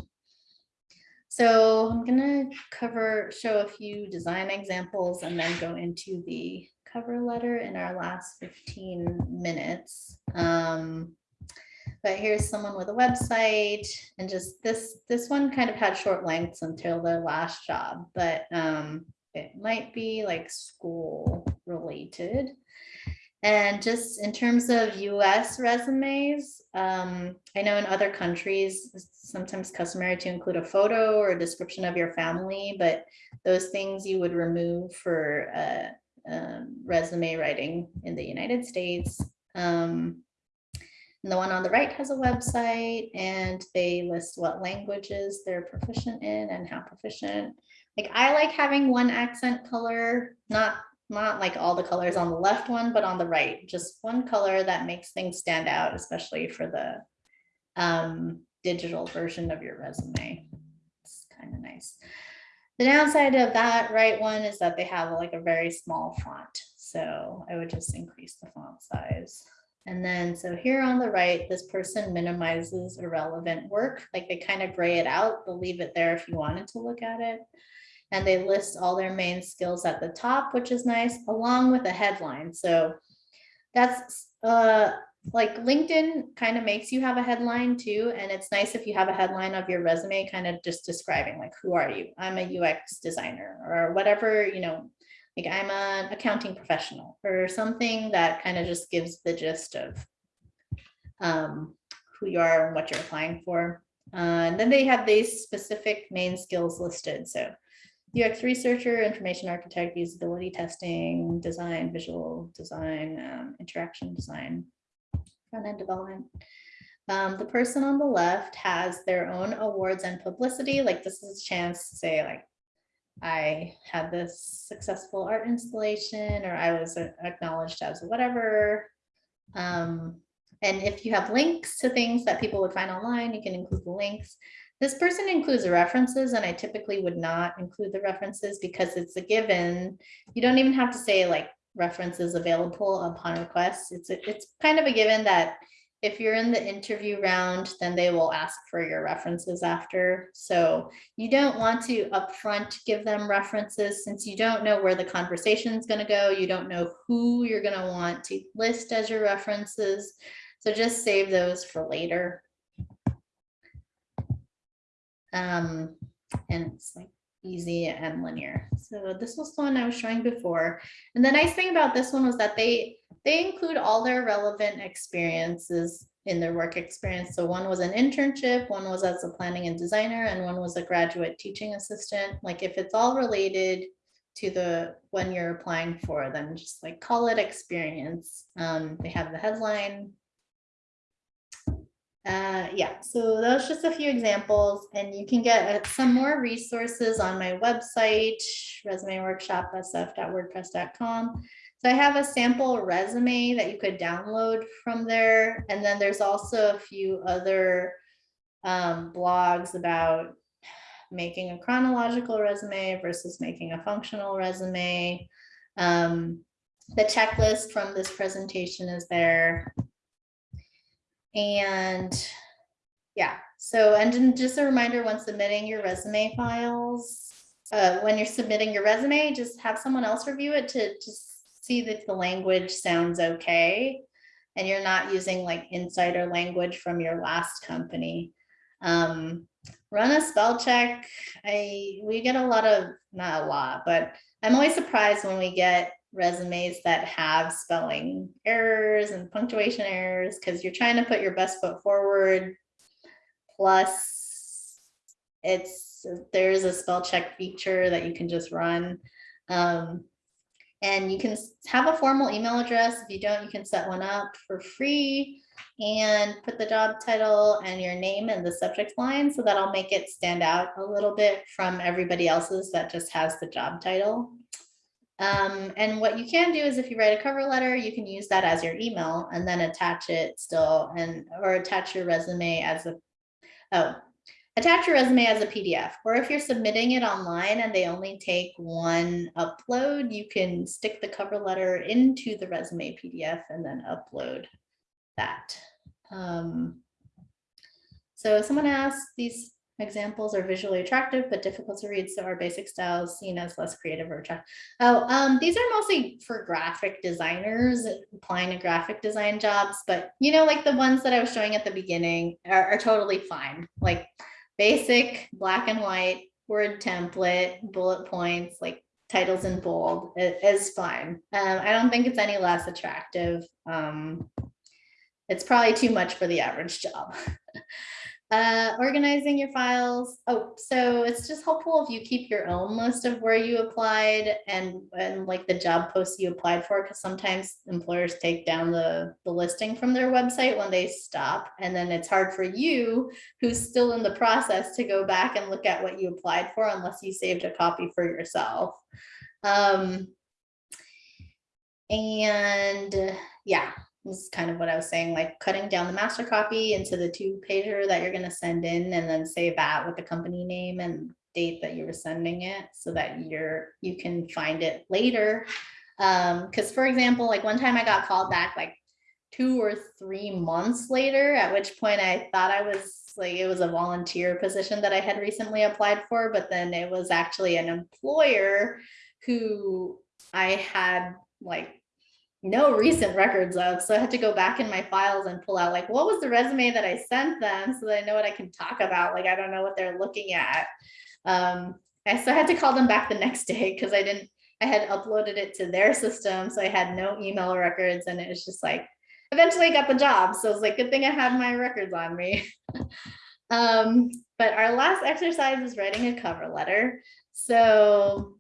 So I'm gonna cover, show a few design examples and then go into the cover letter in our last 15 minutes. Um, but here's someone with a website and just this this one kind of had short lengths until their last job but um it might be like school related. And just in terms of US resumes, um, I know in other countries, it's sometimes customary to include a photo or a description of your family, but those things you would remove for uh, um, resume writing in the United States. Um, and the one on the right has a website and they list what languages they're proficient in and how proficient. Like I like having one accent color, not not like all the colors on the left one, but on the right, just one color that makes things stand out, especially for the um, digital version of your resume. It's kind of nice. The downside of that right one is that they have like a very small font. So I would just increase the font size. And then, so here on the right, this person minimizes irrelevant work, like they kind of gray it out, they'll leave it there if you wanted to look at it. And they list all their main skills at the top, which is nice, along with a headline. So that's uh, like LinkedIn kind of makes you have a headline too. And it's nice if you have a headline of your resume, kind of just describing like, who are you? I'm a UX designer or whatever, you know, like I'm an accounting professional or something that kind of just gives the gist of um, who you are and what you're applying for. Uh, and then they have these specific main skills listed. So UX researcher, information architect, usability testing, design, visual design, um, interaction design, front end development. Um, the person on the left has their own awards and publicity. Like this is a chance to say like, I had this successful art installation or I was acknowledged as whatever. Um, and if you have links to things that people would find online, you can include the links. This person includes the references and I typically would not include the references because it's a given. You don't even have to say like references available upon request. It's, a, it's kind of a given that if you're in the interview round, then they will ask for your references after. So you don't want to upfront give them references since you don't know where the conversation is going to go. You don't know who you're going to want to list as your references. So just save those for later. Um, and it's like easy and linear. So this was the one I was showing before. And the nice thing about this one was that they they include all their relevant experiences in their work experience. So one was an internship, one was as a planning and designer, and one was a graduate teaching assistant. Like if it's all related to the when you're applying for, then just like call it experience. Um, they have the headline, uh, yeah, so those just a few examples and you can get uh, some more resources on my website, resumeworkshopsf.wordpress.com. So I have a sample resume that you could download from there. And then there's also a few other um, blogs about making a chronological resume versus making a functional resume. Um, the checklist from this presentation is there. And yeah, so and just a reminder when submitting your resume files, uh, when you're submitting your resume, just have someone else review it to just see that the language sounds okay and you're not using like insider language from your last company. Um, run a spell check. I we get a lot of not a lot, but I'm always surprised when we get resumes that have spelling errors and punctuation errors because you're trying to put your best foot forward. Plus, it's there's a spell check feature that you can just run. Um, and you can have a formal email address. If you don't, you can set one up for free and put the job title and your name in the subject line. So that'll make it stand out a little bit from everybody else's that just has the job title. Um, and what you can do is if you write a cover letter, you can use that as your email and then attach it still and or attach your resume as a oh attach your resume as a PDF or if you're submitting it online and they only take one upload, you can stick the cover letter into the resume PDF and then upload that. Um, so someone asked these Examples are visually attractive but difficult to read, so are basic styles seen as less creative or attractive. Oh, um, these are mostly for graphic designers applying to graphic design jobs, but you know, like the ones that I was showing at the beginning are, are totally fine. Like basic black and white word template, bullet points, like titles in bold i- is fine. Um, I don't think it's any less attractive. Um, it's probably too much for the average job. *laughs* Uh, organizing your files. Oh, so it's just helpful if you keep your own list of where you applied and, and like the job posts you applied for, because sometimes employers take down the, the listing from their website when they stop. And then it's hard for you, who's still in the process, to go back and look at what you applied for unless you saved a copy for yourself. Um, and yeah, is kind of what I was saying, like cutting down the master copy into the two pager that you're gonna send in and then save that with the company name and date that you were sending it so that you're, you can find it later. Um, cause for example, like one time I got called back like two or three months later, at which point I thought I was like, it was a volunteer position that I had recently applied for, but then it was actually an employer who I had like no recent records of. So I had to go back in my files and pull out like, what was the resume that I sent them so that I know what I can talk about? Like, I don't know what they're looking at. Um, and so I had to call them back the next day because I didn't, I had uploaded it to their system. So I had no email records and it was just like, eventually I got the job. So it's like, good thing I had my records on me. *laughs* um, but our last exercise is writing a cover letter. So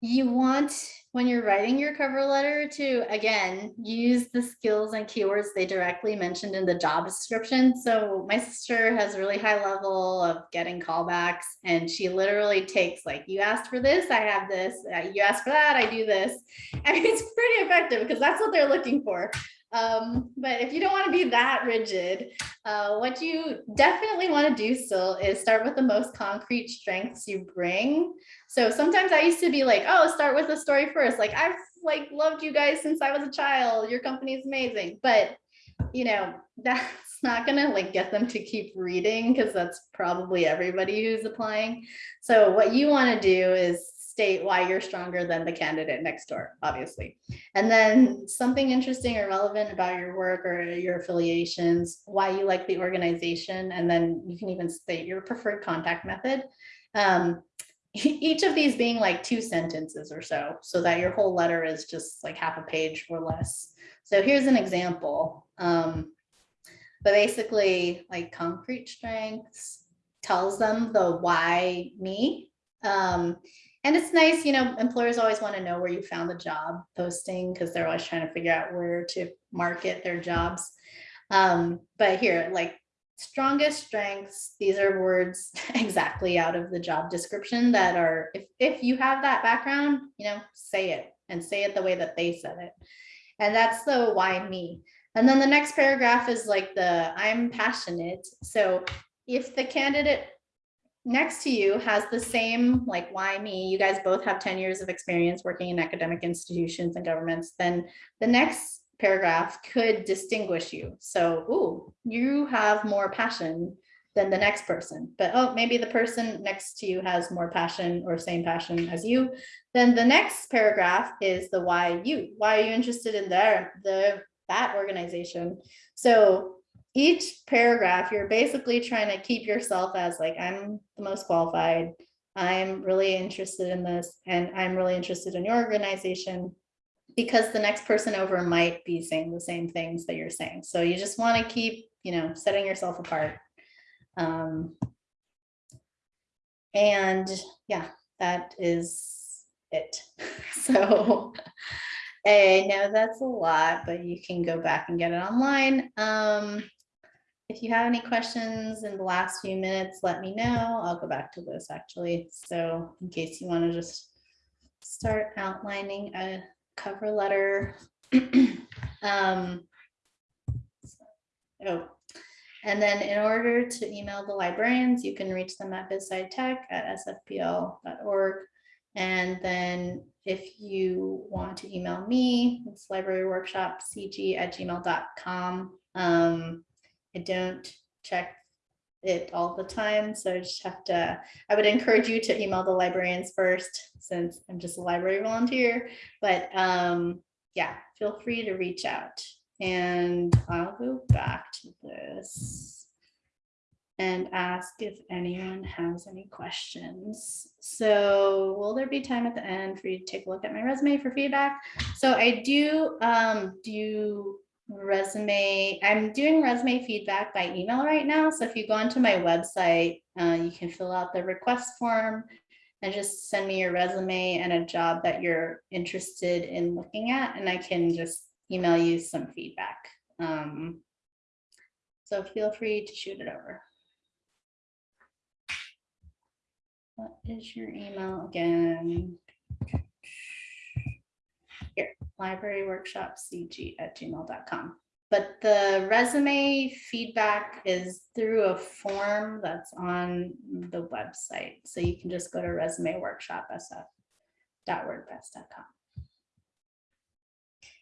you want when you're writing your cover letter to again use the skills and keywords they directly mentioned in the job description. So my sister has really high level of getting callbacks and she literally takes like you asked for this i have this uh, you asked for that i do this. *laughs* Mean, it's pretty effective because that's what they're looking for um, but if you don't want to be that rigid uh, what you definitely want to do still is start with the most concrete strengths you bring so sometimes I used to be like, oh, start with the story first. Like I've like loved you guys since I was a child. Your company is amazing. But you know, *laughs* that's not gonna like get them to keep reading because that's probably everybody who's applying. So what you want to do is state why you're stronger than the candidate next door, obviously. And then something interesting or relevant about your work or your affiliations, why you like the organization, and then you can even state your preferred contact method. Um, *laughs* each of these being like two sentences or so, so that your whole letter is just like half a page or less. So here's an example. Um, but basically like concrete strengths tells them the why me. Um, and it's nice, you know, employers always want to know where you found the job posting because they're always trying to figure out where to market their jobs. Um, but here, like strongest strengths, these are words *laughs* exactly out of the job description that are, if, if you have that background, you know, say it and say it the way that they said it. And that's the why me. And then the next paragraph is like the I'm passionate. So if the candidate next to you has the same like why me, you guys both have 10 years of experience working in academic institutions and governments, then the next paragraph could distinguish you. So, ooh, you have more passion than the next person, but oh, maybe the person next to you has more passion or same passion as you. Then the next paragraph is the why you, why are you interested in their, the, that organization? So each paragraph, you're basically trying to keep yourself as like, I'm the most qualified. I'm really interested in this and I'm really interested in your organization because the next person over might be saying the same things that you're saying. So you just want to keep, you know, setting yourself apart. Um, and yeah, that is it. *laughs* So I know that's a lot, but you can go back and get it online. Um, if you have any questions in the last few minutes, let me know. I'll go back to this actually. So in case you want to just start outlining a cover letter. *clears throat* um, oh, and then in order to email the librarians, you can reach them at bizscitech at sfpl.org. And then if you want to email me, it's libraryworkshopcg at gmail.com. Um, I don't check it all the time. So I just have to, I would encourage you to email the librarians first since I'm just a library volunteer. But um, yeah, feel free to reach out and I'll go back to this. and ask if anyone has any questions. So will there be time at the end for you to take a look at my resume for feedback? So I do um, do resume, I'm doing resume feedback by email right now. So if you go onto my website, uh, you can fill out the request form and just send me your resume and a job that you're interested in looking at, and I can just email you some feedback. Um, so feel free to shoot it over. What is your email again? Here, library workshop cg at gmail.com. But the resume feedback is through a form that's on the website. So you can just go to resume workshop sf.wordpress.com.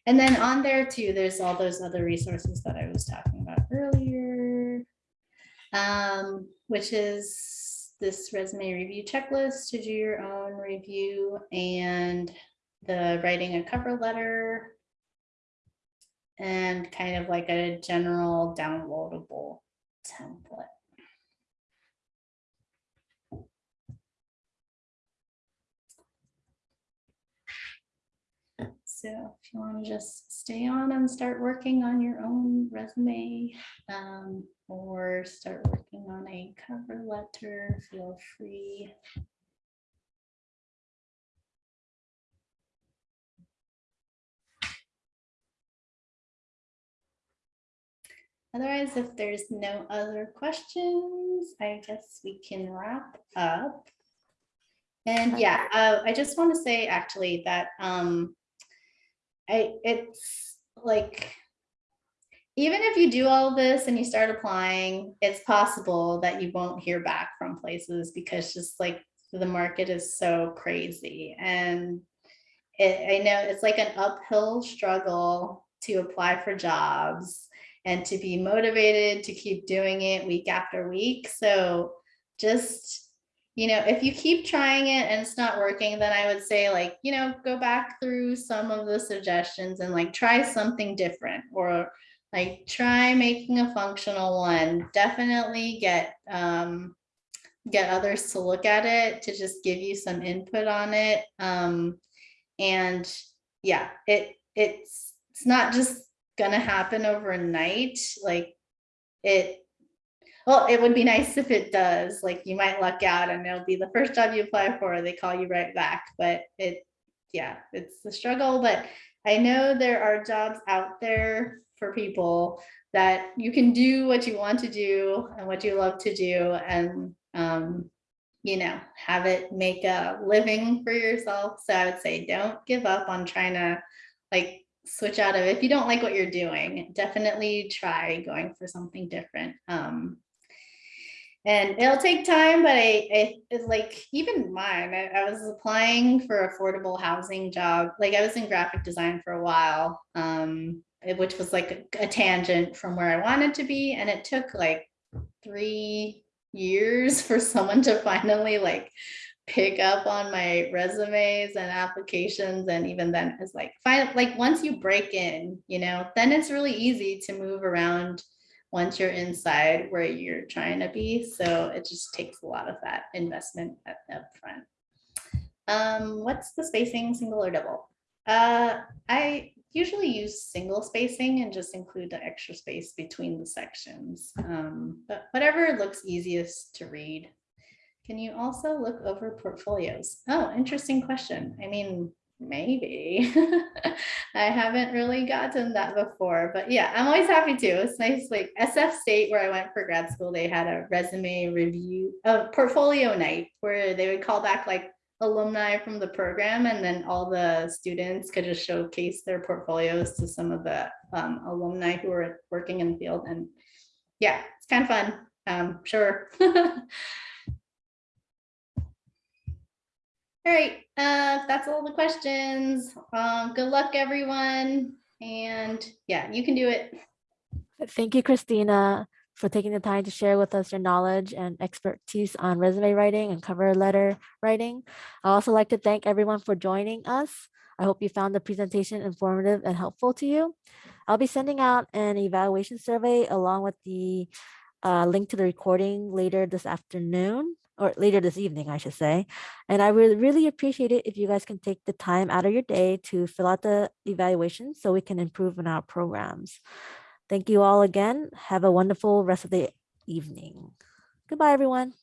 And then on there too, there's all those other resources that I was talking about earlier, um, which is this resume review checklist to do your own review and the writing a cover letter and kind of like a general downloadable template. So if you want to just stay on and start working on your own resume um, or start working on a cover letter, feel free. Otherwise, if there's no other questions, I guess we can wrap up. And yeah, uh, I just want to say actually that um, I it's like even if you do all this and you start applying, it's possible that you won't hear back from places because just like the market is so crazy. And it, I know it's like an uphill struggle to apply for jobs and to be motivated to keep doing it week after week. So just you know, if you keep trying it and it's not working, then I would say like, you know, go back through some of the suggestions and like try something different or like try making a functional one. Definitely get um, get others to look at it to just give you some input on it. Um, and yeah, it it's it's not just gonna happen overnight. Like it well, it would be nice if it does, like you might luck out and it'll be the first job you apply for, they call you right back, but it, yeah, it's a struggle, but I know there are jobs out there for people that you can do what you want to do and what you love to do and, um, you know, have it make a living for yourself. So I would say, don't give up on trying to like switch out of, if you don't like what you're doing, definitely try going for something different. Um, and it'll take time, but I, it's like even mine, I, I, was applying for affordable housing job. Like I was in graphic design for a while, um, which was like a, a tangent from where I wanted to be. And it took like three years *laughs* for someone to finally like pick up on my resumes and applications. And even then it's like, fine, like once you break in, you know, then it's really easy to move around once you're inside where you're trying to be. So it just takes a lot of that investment up, up front. Um, what's the spacing, single or double? Uh, I usually use single spacing and just include the extra space between the sections. Um, but whatever looks easiest to read. Can you also look over portfolios? Oh, interesting question. I mean, maybe *laughs* I haven't really gotten that before, but yeah, I'm always happy to. It's nice, like SF State, where I went for grad school, they had a resume review, a portfolio night where they would call back like alumni from the program and then all the students could just showcase their portfolios to some of the um, alumni who were working in the field. And yeah, it's kind of fun. Um, sure. *laughs* All right, uh, that's all the questions. Um, good luck, everyone. And yeah, you can do it. Thank you, Christina, for taking the time to share with us your knowledge and expertise on resume writing and cover letter writing. I also like to thank everyone for joining us. I hope you found the presentation informative and helpful to you. I'll be sending out an evaluation survey along with the a link to the recording later this afternoon or later this evening, I should say. And I would really appreciate it if you guys can take the time out of your day to fill out the evaluation so we can improve on our programs. Thank you all again. Have a wonderful rest of the evening. Goodbye, everyone.